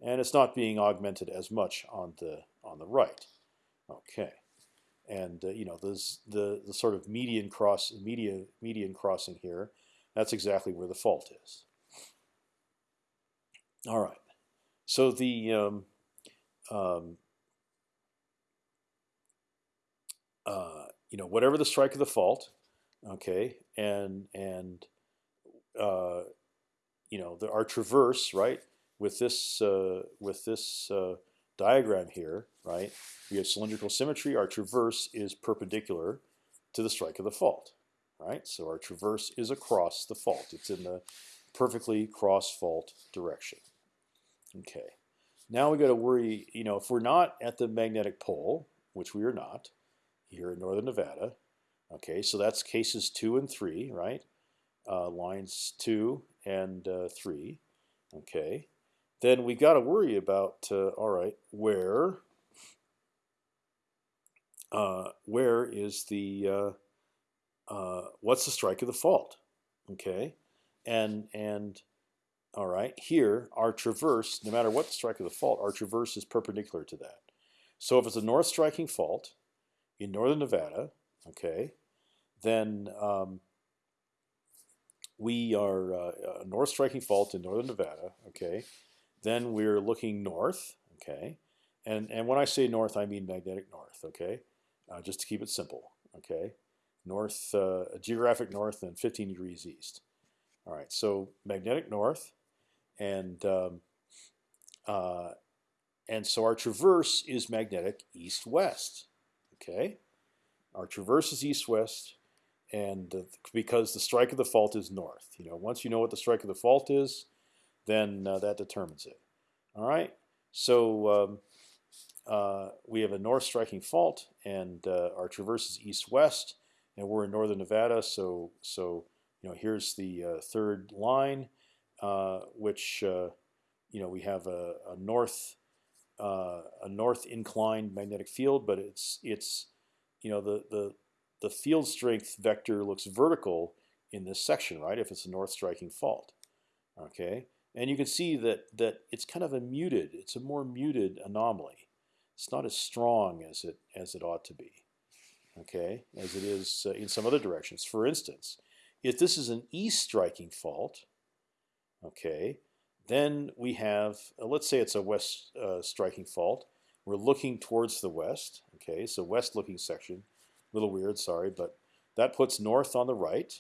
Speaker 1: and it's not being augmented as much on the on the right. Okay, and uh, you know there's the the sort of median cross median median crossing here. That's exactly where the fault is. All right. So the um, um, uh, you know whatever the strike of the fault, okay, and and uh, you know the, our traverse right with this uh, with this uh, diagram here, right? We have cylindrical symmetry. Our traverse is perpendicular to the strike of the fault, right? So our traverse is across the fault. It's in the perfectly cross fault direction. Okay. Now we got to worry. You know, if we're not at the magnetic pole, which we are not here in northern Nevada. Okay, so that's cases two and three, right? Uh, lines two and uh, three. Okay, then we got to worry about uh, all right, where uh, where is the uh, uh, what's the strike of the fault? Okay, and and all right, here our traverse, no matter what the strike of the fault, our traverse is perpendicular to that. So if it's a north striking fault in northern Nevada, okay, then um, we are uh, a north striking fault in northern Nevada, okay. Then we're looking north, okay, and and when I say north, I mean magnetic north, okay, uh, just to keep it simple, okay, north, uh, geographic north, and 15 degrees east. All right, so magnetic north, and um, uh, and so our traverse is magnetic east-west. Okay, our traverse is east-west, and uh, because the strike of the fault is north. You know, once you know what the strike of the fault is, then uh, that determines it. All right, so um, uh, we have a north striking fault, and uh, our traverse is east-west, and we're in northern Nevada. So so you know, here's the uh, third line uh, which uh, you know we have a, a north a north inclined magnetic field, but it's it's you know the the the field strength vector looks vertical in this section, right? If it's a north striking fault, okay, and you can see that that it's kind of a muted, it's a more muted anomaly. It's not as strong as it as it ought to be, okay, as it is uh, in some other directions. For instance, if this is an east striking fault, Okay, then we have uh, let's say it's a west uh, striking fault. We're looking towards the west. Okay, so west looking section, a little weird, sorry, but that puts north on the right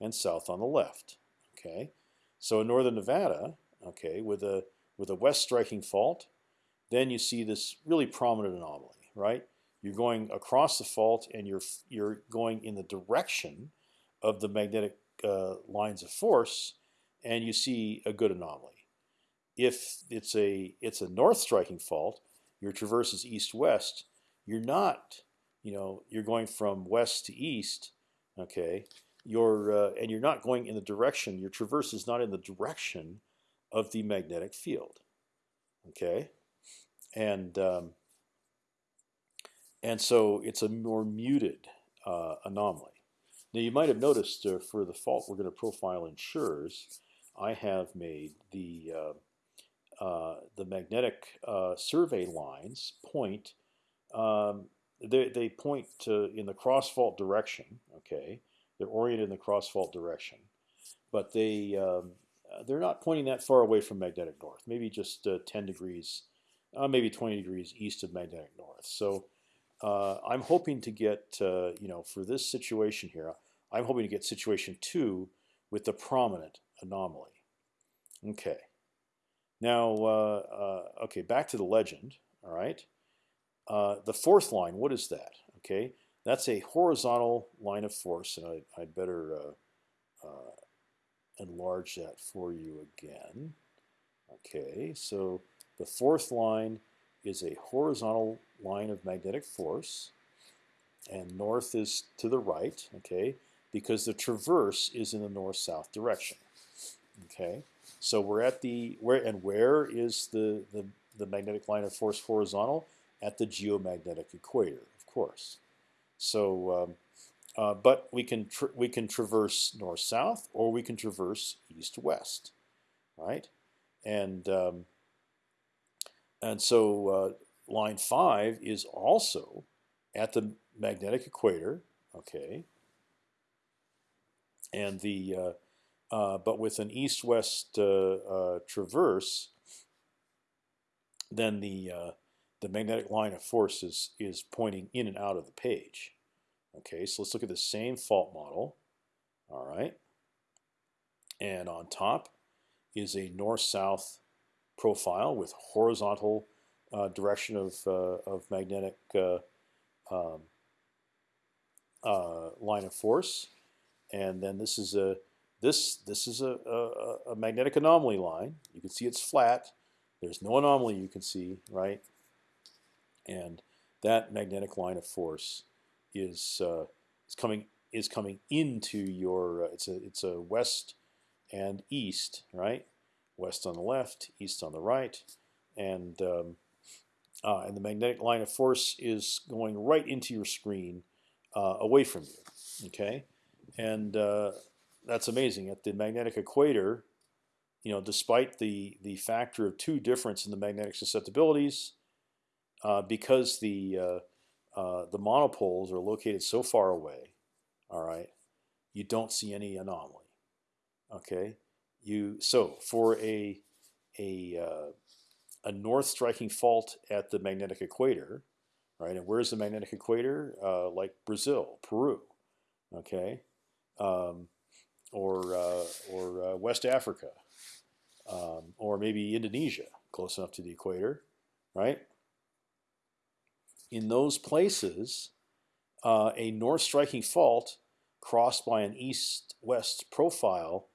Speaker 1: and south on the left. Okay, so in northern Nevada, okay, with a with a west striking fault, then you see this really prominent anomaly, right? You're going across the fault and you're you're going in the direction of the magnetic uh, lines of force and you see a good anomaly. If it's a it's a north striking fault, your traverse is east-west. You're not, you know, you're going from west to east. Okay, you're uh, and you're not going in the direction. Your traverse is not in the direction of the magnetic field. Okay, and um, and so it's a more muted uh, anomaly. Now you might have noticed uh, for the fault we're going to profile in Schurz, I have made the uh, the magnetic uh, survey lines point. Um, they they point to in the cross fault direction. Okay, they're oriented in the cross fault direction, but they um, they're not pointing that far away from magnetic north. Maybe just uh, 10 degrees, uh, maybe 20 degrees east of magnetic north. So. Uh, I'm hoping to get, you know, for this situation here, I'm hoping to get situation two with the prominent anomaly. Okay. Now, uh, uh, okay, back to the legend. All right. Uh, the fourth line, what is that? Okay, that's a horizontal line of force, and I, would better enlarge that for you again. Okay, so the fourth line is a horizontal line of magnetic force, and north is to the right. Okay, because the traverse is in the north-south direction. Okay, So we're at the where and where is the the, the magnetic line of force horizontal at the geomagnetic equator, of course. So, um, uh, but we can we can traverse north south or we can traverse east west, right? And um, and so uh, line five is also at the magnetic equator, okay. And the uh, but with an east-west uh, uh, traverse, then the the magnetic line of force is is pointing in and out of the page. Okay, so let's look at the same fault model. All right, and on top is a north-south profile with horizontal uh, direction of uh, of magnetic uh, um, line of force, and then this is a this this is a, a, a, magnetic anomaly line. You can see it's flat. There's no anomaly you can see, right? And that magnetic line of force is uh, is coming is coming into your. Uh, it's a it's a west and east, right? West on the left, east on the right, and um, uh, and the magnetic line of force is going right into your screen, uh, away from you. Okay, and uh, that's amazing. At the magnetic equator, you know, despite the the factor of two difference in the magnetic susceptibilities, uh, because the uh, uh, the monopoles are located so far away, all right, you don't see any anomaly. Okay, you so for a a uh, a north striking fault at the magnetic equator, right? And where's the magnetic equator? Uh, like Brazil, Peru, okay. Um, or uh, or uh, West Africa, um, or maybe Indonesia, close enough to the equator, right? In those places, uh, a north striking fault crossed by an east-west profile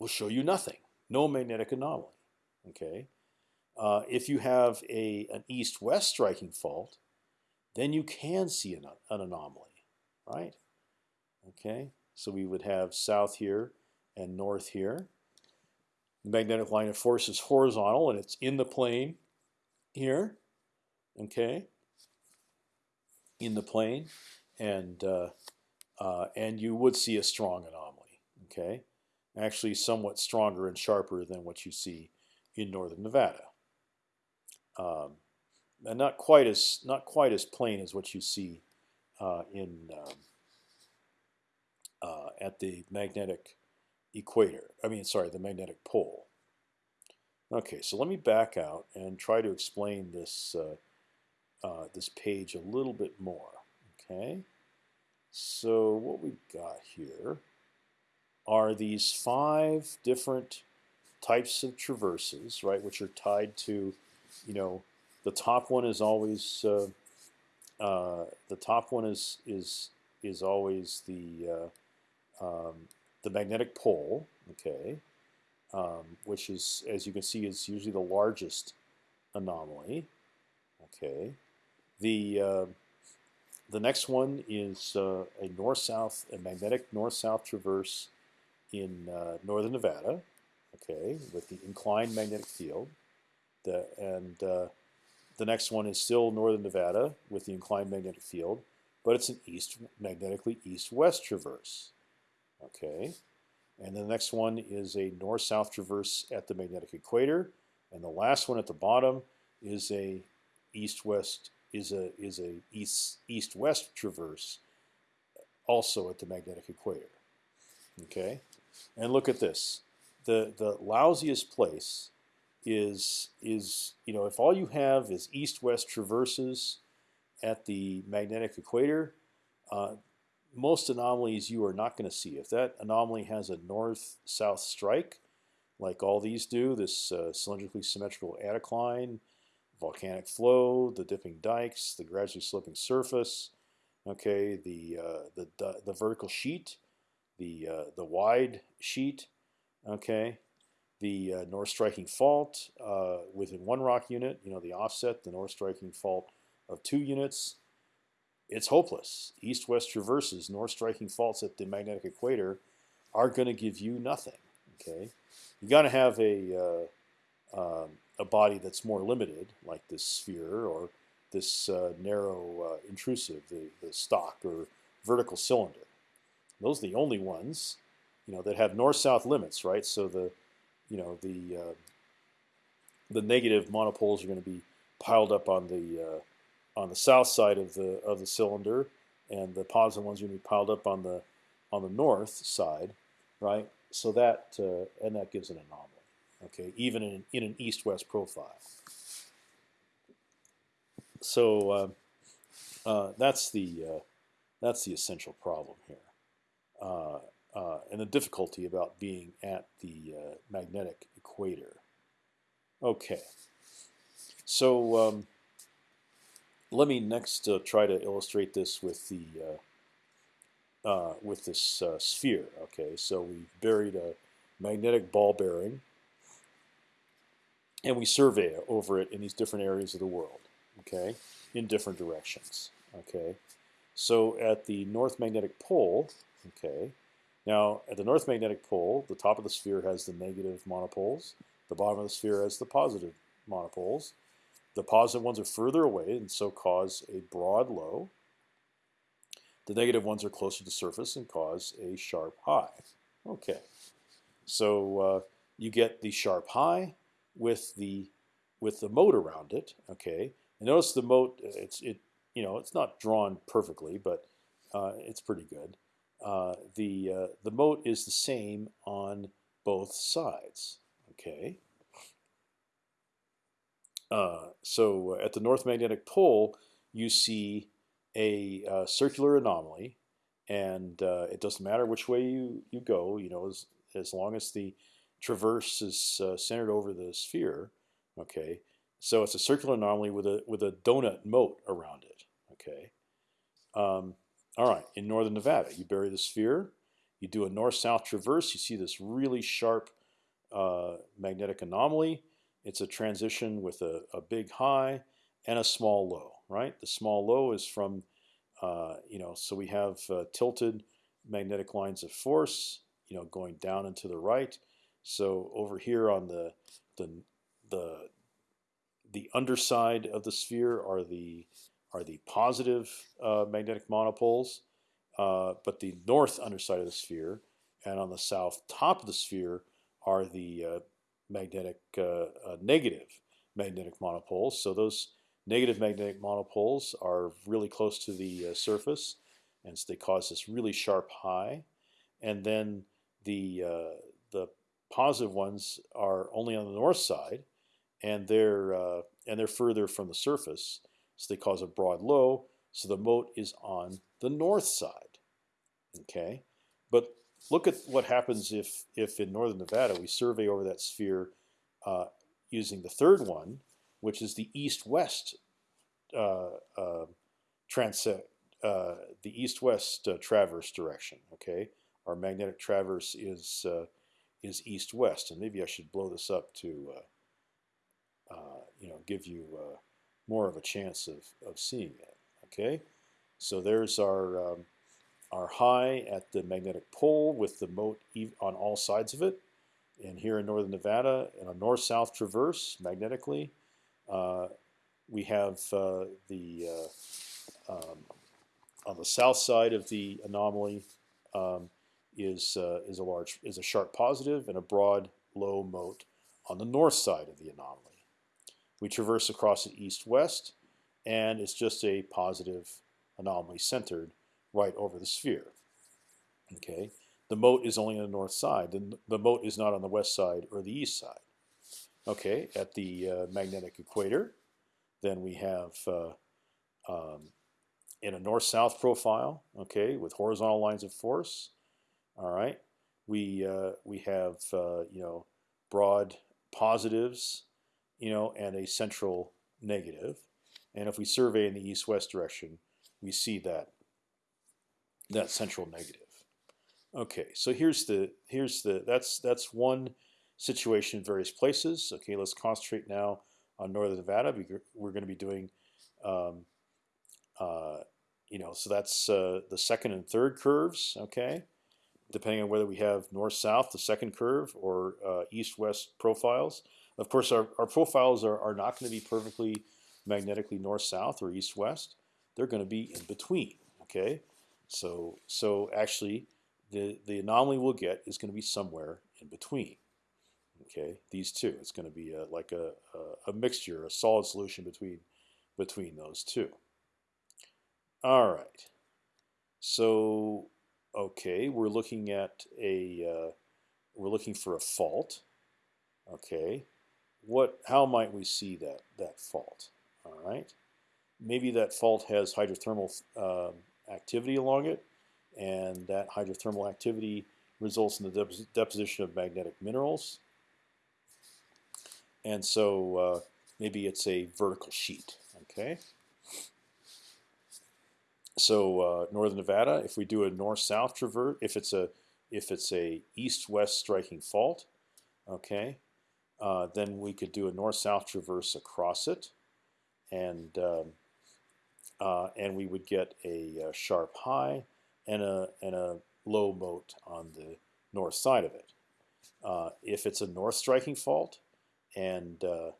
Speaker 1: will show you nothing, no magnetic anomaly. Okay, uh, if you have a an east-west striking fault, then you can see an, an anomaly, right? Okay. So we would have south here and north here. The magnetic line of force is horizontal and it's in the plane here. Okay. In the plane, and uh, uh, and you would see a strong anomaly. Okay, actually somewhat stronger and sharper than what you see in northern Nevada. Um, and not quite as not quite as plain as what you see uh, in um, uh, at the magnetic equator. I mean, sorry, the magnetic pole. Okay, so let me back out and try to explain this uh, uh, this page a little bit more. Okay, so what we've got here are these five different types of traverses, right, which are tied to, you know, the top one is always uh, uh the top one is is is always the uh, um, the magnetic pole, okay, um, which is, as you can see, is usually the largest anomaly. Okay, the uh, the next one is uh, a north-south, a magnetic north-south traverse in uh, northern Nevada. Okay, with the inclined magnetic field. The, and uh, the next one is still northern Nevada with the inclined magnetic field, but it's an east magnetically east-west traverse. Okay, and the next one is a north-south traverse at the magnetic equator, and the last one at the bottom is a east-west is a is a east east-west traverse, also at the magnetic equator. Okay, and look at this. The the lousiest place is is you know if all you have is east-west traverses at the magnetic equator, uh, most anomalies you are not going to see. If that anomaly has a north-south strike, like all these do, this uh, cylindrically symmetrical anticline, volcanic flow, the dipping dikes, the gradually sloping surface, okay, the uh, the, the, the vertical sheet, the uh, the wide sheet, okay, the uh, north striking fault uh, within one rock unit, you know, the offset, the north striking fault of two units, it's hopeless. East-west traverses, north striking faults at the magnetic equator are going to give you nothing. Okay, you got to have a uh, um, a body that's more limited, like this sphere or this uh, narrow uh, intrusive, the, the stock or vertical cylinder. Those are the only ones, you know, that have north-south limits, right? So the, you know, the uh, the negative monopoles are going to be piled up on the uh, on the south side of the of the cylinder, and the positive ones are going to be piled up on the on the north side, right? So that uh, and that gives an anomaly. Okay, even in in an east-west profile. So uh, uh, that's the uh, that's the essential problem here, uh, uh, and the difficulty about being at the magnetic equator. Okay, so um, let me next uh, try to illustrate this with the uh, uh, with this sphere. Okay, so we've buried a magnetic ball bearing and we survey over it in these different areas of the world, okay, in different directions, okay. So at the north magnetic pole, okay, now at the north magnetic pole, the top of the sphere has the negative monopoles, the bottom of the sphere has the positive monopoles. The positive ones are further away and so cause a broad low. The negative ones are closer to the surface and cause a sharp high. Okay, so uh, you get the sharp high with the with the moat around it. Okay, and notice the moat. It's it you know it's not drawn perfectly, but uh, it's pretty good. Uh, the uh, the moat is the same on both sides. Okay. Uh, so at the north magnetic pole, you see a uh, circular anomaly, and uh, it doesn't matter which way you you go. You know, as as long as the traverse is uh, centered over the sphere. Okay, so it's a circular anomaly with a with a donut moat around it. Okay, um, all right. In northern Nevada, you bury the sphere, you do a north-south traverse. You see this really sharp uh, magnetic anomaly. It's a transition with a, a, big high and a small low. Right. The small low is from uh, you know. So we have uh, tilted magnetic lines of force. You know, going down and to the right so over here on the the the the underside of the sphere are the are the positive uh, magnetic monopoles, uh, but the north underside of the sphere and on the south top of the sphere are the uh, magnetic uh, uh, negative magnetic monopoles. So those negative magnetic monopoles are really close to the uh, surface, and so they cause this really sharp high. And then the the positive ones are only on the north side, and they're uh, and they're further from the surface, so they cause a broad low. So the moat is on the north side. Okay, but look at what happens if if in northern Nevada we survey over that sphere uh, using the third one, which is the east-west uh, uh, uh, the east-west uh, traverse direction. Okay, our magnetic traverse is uh, is east-west, and maybe I should blow this up to you know give you more of a chance of, of seeing it. Okay, so there's our um, our high at the magnetic pole with the moat on all sides of it, and here in northern Nevada, in a north-south traverse magnetically, uh, we have uh, the uh, um, on the south side of the anomaly. Um, is uh, is a large is a sharp positive and a broad low moat on the north side of the anomaly. We traverse across it east-west, and it's just a positive anomaly centered right over the sphere. Okay, the moat is only on the north side. The, the moat is not on the west side or the east side. Okay, at the uh, magnetic equator, then we have uh, um, in a north-south profile. Okay, with horizontal lines of force, all right, we uh, we have uh, you know broad positives, you know, and a central negative. And if we survey in the east-west direction, we see that that central negative. Okay, so here's the here's the that's that's one situation in various places. Okay, let's concentrate now on northern Nevada. We're going to be doing, um, uh, you know, so that's uh, the second and third curves. Okay, depending on whether we have north-south, the second curve, or uh, east-west profiles. Of course, our, our profiles are, are not going to be perfectly magnetically north-south or east-west. They're going to be in between. Okay, so so actually, the the anomaly we'll get is going to be somewhere in between. Okay, these two. It's going to be a, like a, a, a mixture, a solid solution between between those two. All right. So okay, we're looking at a uh, we're looking for a fault. Okay, what? How might we see that that fault? All right, maybe that fault has hydrothermal um, activity along it, and that hydrothermal activity results in the deposition of magnetic minerals. And so uh, maybe it's a vertical sheet. Okay. So uh, northern Nevada, if we do a north-south traverse, if it's a if it's a east-west striking fault, okay, uh, then we could do a north-south traverse across it, and um, uh, and we would get a, a, sharp high and a and a low moat on the north side of it. Uh, if it's a north striking fault, and uh,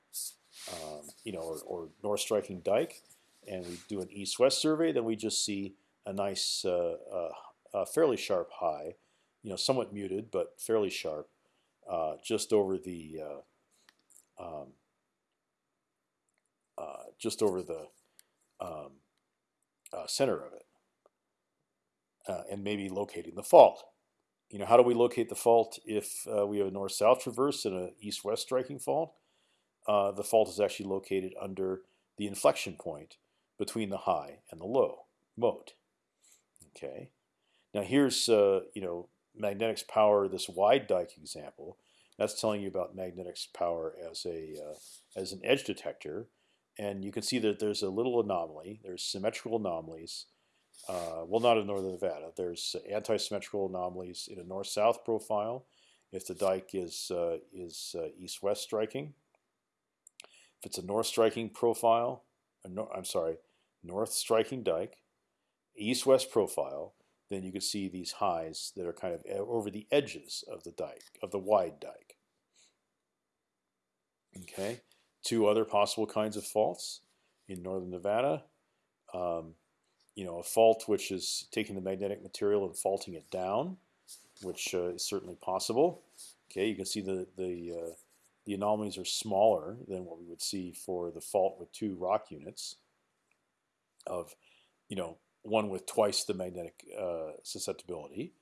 Speaker 1: um, you know, or, or, north striking dike, and we do an east-west survey, then we just see a nice, uh, uh, fairly sharp high, you know, somewhat muted but fairly sharp, uh, just over the um, just over the um, uh, center of it, uh, and maybe locating the fault. You know, how do we locate the fault if uh, we have a north-south traverse and an east-west striking fault? Uh, the fault is actually located under the inflection point between the high and the low moat. Okay. Now here's uh, you know magnetics power. This wide dike example. That's telling you about magnetics power as a uh, as an edge detector and you can see that there's a little anomaly. There's symmetrical anomalies. Uh, well, not in northern Nevada. There's anti-symmetrical anomalies in a north-south profile if the dike is uh, is uh, east-west striking. If it's a north striking profile, I'm sorry, north striking dike, east-west profile, then you can see these highs that are kind of over the edges of the dike, of the wide dike. Okay, two other possible kinds of faults in northern Nevada. Um, you know, a fault which is taking the magnetic material and faulting it down, which uh, is certainly possible. Okay, you can see the the uh, the anomalies are smaller than what we would see for the fault with two rock units. Of, you know, one with twice the magnetic uh, susceptibility.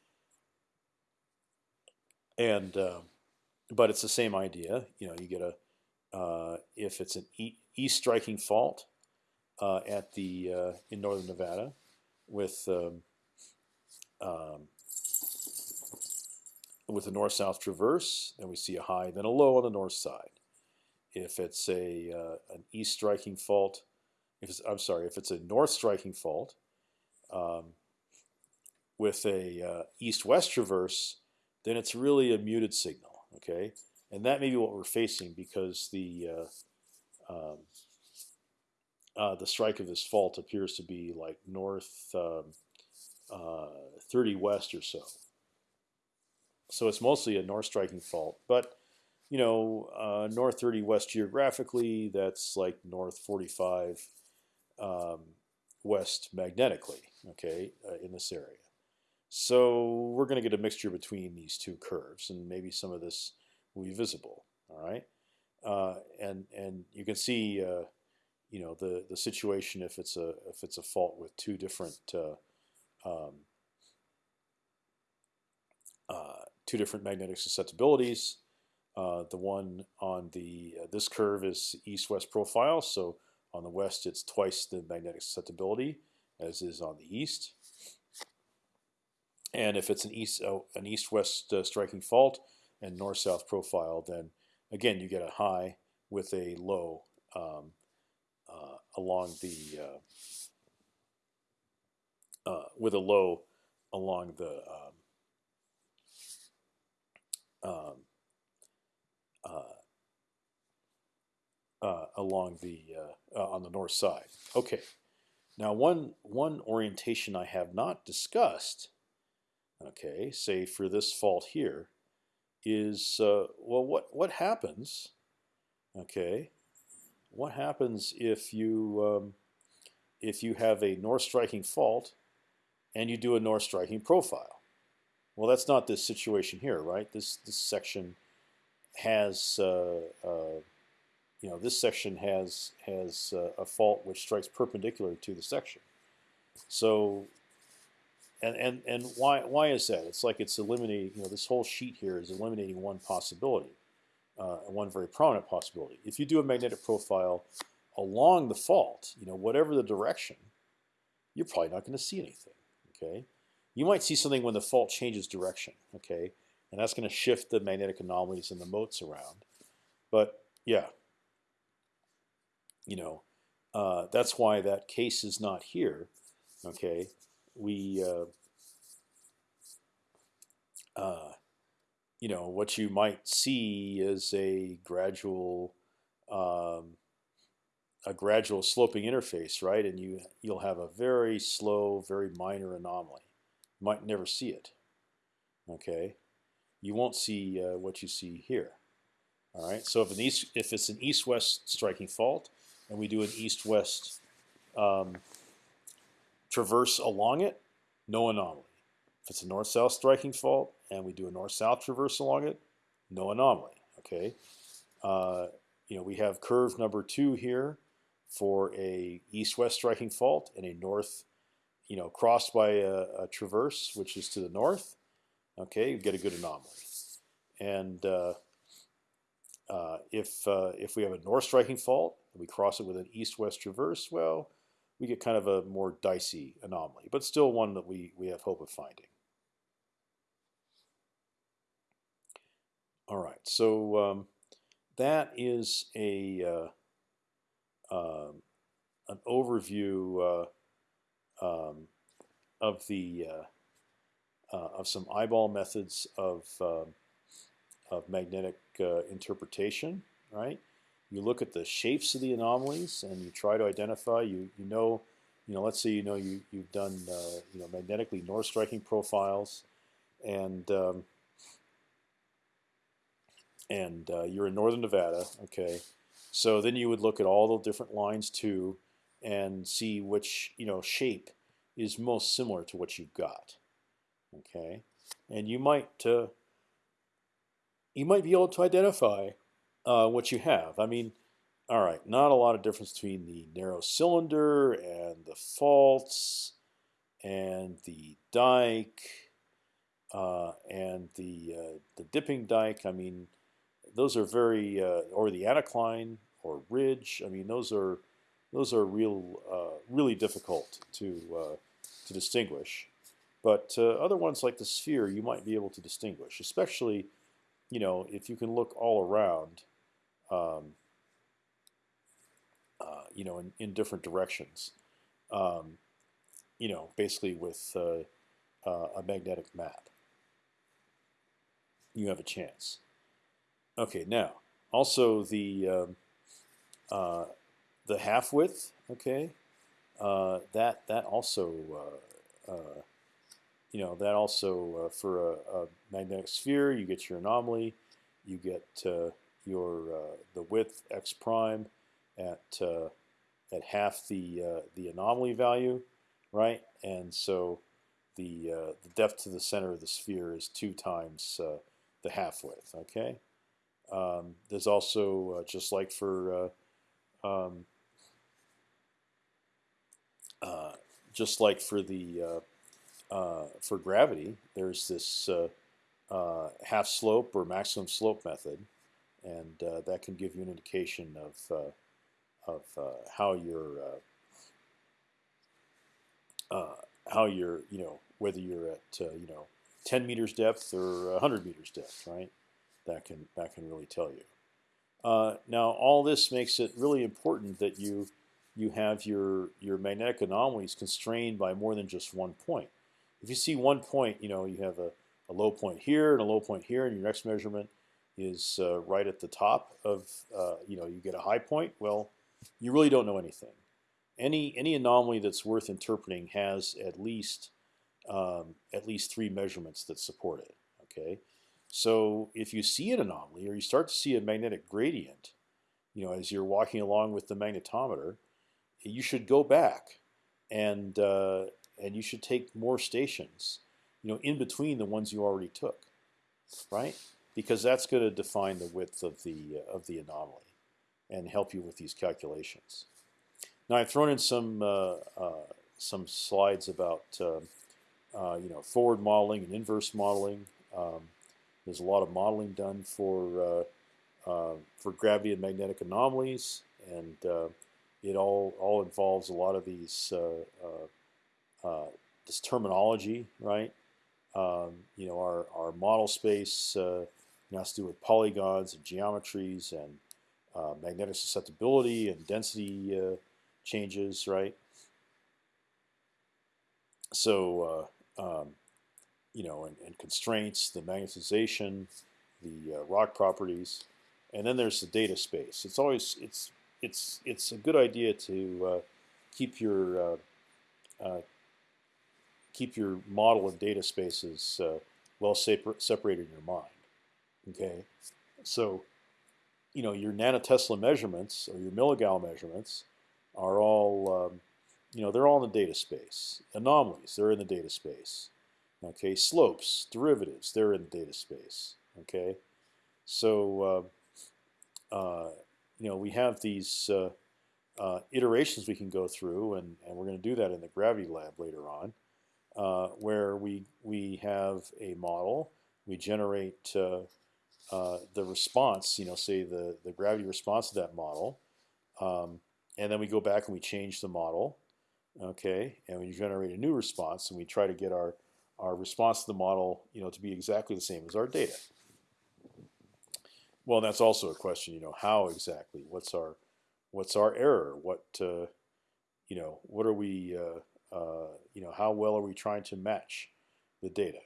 Speaker 1: And uh, but it's the same idea. You know, you get a if it's an e east striking fault uh, at the uh, in northern Nevada with um, um, with a north-south traverse, then we see a high, then a low on the north side. If it's a uh, an east striking fault, if it's, I'm sorry, if it's a north striking fault um, with a uh, east-west traverse, then it's really a muted signal. Okay, and that may be what we're facing because the uh, um, uh, the strike of this fault appears to be like north um, uh, 30 west or so. So it's mostly a north striking fault, but you know, uh, north 30 west geographically, that's like north 45 um, west magnetically, okay, uh, in this area. So we're going to get a mixture between these two curves, and maybe some of this will be visible. All right, uh, and and you can see, uh, you know, the the situation if it's a if it's a fault with two different uh, um, uh, two different magnetic susceptibilities. Uh, the one on the uh, this curve is east-west profile, so on the west it's twice the magnetic susceptibility as is on the east. And if it's an east an east-west striking fault, and north-south profile, then again you get a high with a low um, uh, along the uh, uh, with a low along the um, um uh, uh, along the uh, on the north side. Okay, now one one orientation I have not discussed okay, say for this fault here, is uh, well, what what happens? Okay, what happens if you um, if you have a north striking fault and you do a north striking profile? Well, that's not this situation here, right? This this section has uh, uh, you know this section has has uh, a fault which strikes perpendicular to the section. So and and and why why is that? It's like it's eliminating. You know, this whole sheet here is eliminating one possibility, uh, one very prominent possibility. If you do a magnetic profile along the fault, you know, whatever the direction, you're probably not going to see anything. Okay, you might see something when the fault changes direction. Okay, and that's going to shift the magnetic anomalies and the moats around. But yeah, you know, uh, that's why that case is not here. Okay, we, uh, uh, you know, what you might see is a gradual, um, a gradual sloping interface, right? And you you'll have a very slow, very minor anomaly. You might never see it. Okay, you won't see uh, what you see here. All right. So if an east, if it's an east-west striking fault, and we do an east-west um, traverse along it, no anomaly. If it's a north-south striking fault and we do a north-south traverse along it, no anomaly. Okay, uh, you know we have curve number two here for a east-west striking fault and a north, you know, crossed by a, a traverse which is to the north. Okay, you get a good anomaly, and uh, uh, if uh, if we have a north striking fault and we cross it with an east-west traverse, well, we get kind of a more dicey anomaly, but still one that we, we have hope of finding. All right, so um, that is a uh, uh, an overview uh, um, of the uh, uh, of some eyeball methods of um, of magnetic uh, interpretation, right? You look at the shapes of the anomalies and you try to identify. You you know, you know. Let's say you know you you've done uh, you know magnetically north striking profiles, and um, and uh, you're in northern Nevada. Okay, so then you would look at all the different lines too, and see which you know shape is most similar to what you've got. Okay, and you might uh, you might be able to identify uh, what you have. I mean, all right, not a lot of difference between the narrow cylinder and the faults and the dike uh, and the uh, the dipping dike. I mean, those are very uh, or the anticline or ridge. I mean, those are those are real uh, really difficult to to distinguish. But other ones like the sphere, you might be able to distinguish, especially you know if you can look all around um, uh, you know, in, in different directions. Um, you know, basically with uh, uh, a magnetic map, you have a chance. Okay, now also the um, uh, the half width. Okay, uh, that that also uh, you know that also for a, a, magnetic sphere, you get your anomaly, you get your uh, the width x prime at uh, at half the uh, the anomaly value, right? And so the the depth to the center of the sphere is two times the half width. Okay. Um, there's also just like for um, uh, just like for the uh, uh, for gravity, there's this half slope or maximum slope method, and uh, that can give you an indication of uh, of uh, how you're how you're you know whether you're at you know 10 meters depth or 100 meters depth, right? That can that can really tell you. Uh, now, all this makes it really important that you you have your your magnetic anomalies constrained by more than just one point. If you see one point, you know you have a, a low point here and a low point here in your next measurement is uh, right at the top of, uh, you know, you get a high point. Well, you really don't know anything. Any any anomaly that's worth interpreting has at least um, at least three measurements that support it. Okay, so if you see an anomaly or you start to see a magnetic gradient, you know, as you're walking along with the magnetometer, you should go back and uh, and you should take more stations, you know, in between the ones you already took, right? Because that's going to define the width of the uh, of the anomaly and help you with these calculations. Now I've thrown in some uh, uh some slides about uh, uh, you know forward modeling and inverse modeling. Um, there's a lot of modeling done for for gravity and magnetic anomalies, and it all all involves a lot of these this terminology, right? Um, you know, our, our model space uh, has to do with polygons and geometries and uh, magnetic susceptibility and density uh, changes, right? So, uh, um, you know, and, and, constraints, the magnetization, the uh, rock properties, and then there's the data space. It's always it's it's it's a good idea to uh, keep your keep your model and data spaces uh, well separated in your mind. Okay, so you know your nanotesla measurements or your milligal measurements are all um, you know they're all in the data space. Anomalies they're in the data space. Okay, slopes, derivatives they're in the data space. Okay, so uh, uh, you know we have these uh, uh iterations we can go through, and, and we're going to do that in the gravity lab later on uh, where we we have a model, we generate uh, the response, you know, say the the gravity response to that model, um, and then we go back and we change the model, okay, and we generate a new response, and we try to get our our response to the model, you know, to be exactly the same as our data. Well, that's also a question, you know, how exactly? What's our what's our error? What uh, you know, what are we uh, uh, you know, how well are we trying to match the data?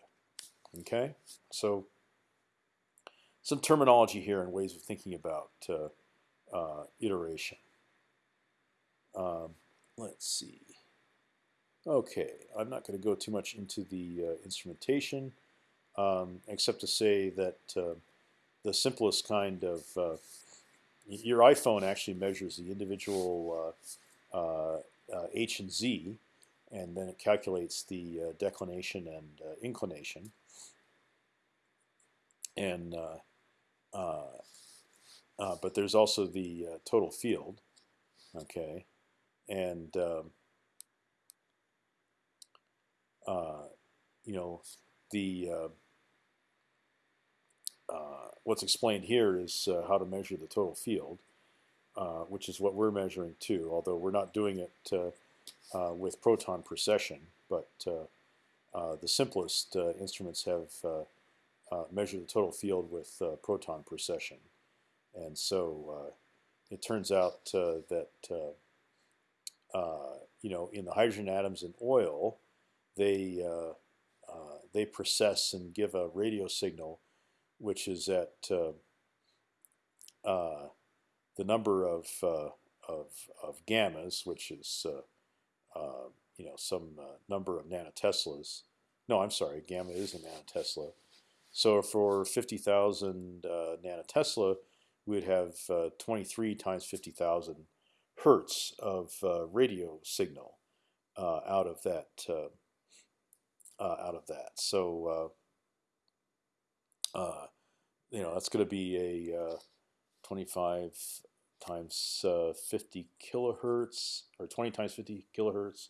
Speaker 1: Okay, so some terminology here and ways of thinking about uh, uh, iteration. Um, let's see. Okay, I'm not going to go too much into the uh, instrumentation, um, except to say that uh, the simplest kind of uh, your iPhone actually measures the individual h and z and then it calculates the uh, declination and uh, inclination. And uh, uh, uh, Uh, uh, but there's also the uh, total field, okay, and um, you know the what's explained here is how to measure the total field, which is what we're measuring too. Although we're not doing it uh, with proton precession, but uh, uh, the simplest instruments have measured the total field with proton precession. And so it turns out that you know in the hydrogen atoms in oil, they they precess and give a radio signal, which is at uh, the number of, uh, of, of gammas, which is uh, uh, you know some uh, number of nanoteslas. No, I'm sorry, gamma is a nanotesla. So for 50,000 uh, nanotesla, we would have uh, 23 times 50,000 hertz of uh, radio signal uh, out of that out of that. So you know that's going to be a 25 times uh, 50 kilohertz or 20 times 50 kilohertz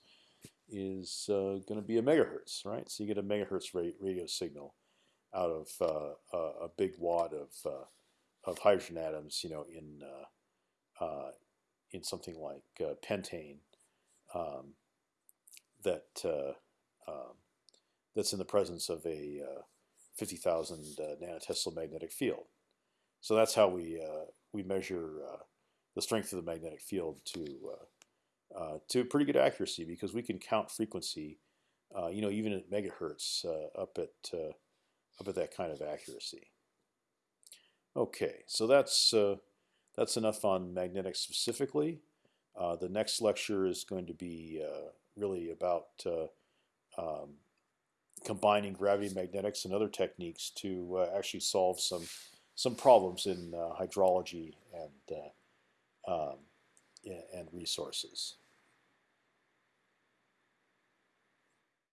Speaker 1: is uh, going to be a megahertz, right? So you get a megahertz rate radio signal out of uh, a big wad of uh, of hydrogen atoms, you know, in uh, uh, in something like pentane um, that um, that's in the presence of a 50,000 nanotesla magnetic field. So that's how we we measure the strength of the magnetic field to uh, uh, to pretty good accuracy because we can count frequency, uh, you know, even at megahertz up at at that kind of accuracy. Okay, so that's that's enough on magnetics specifically. Uh, the next lecture is going to be uh, really about uh, um, combining gravity magnetics and other techniques to uh, actually solve some some problems in uh, hydrology and uh, um, and resources.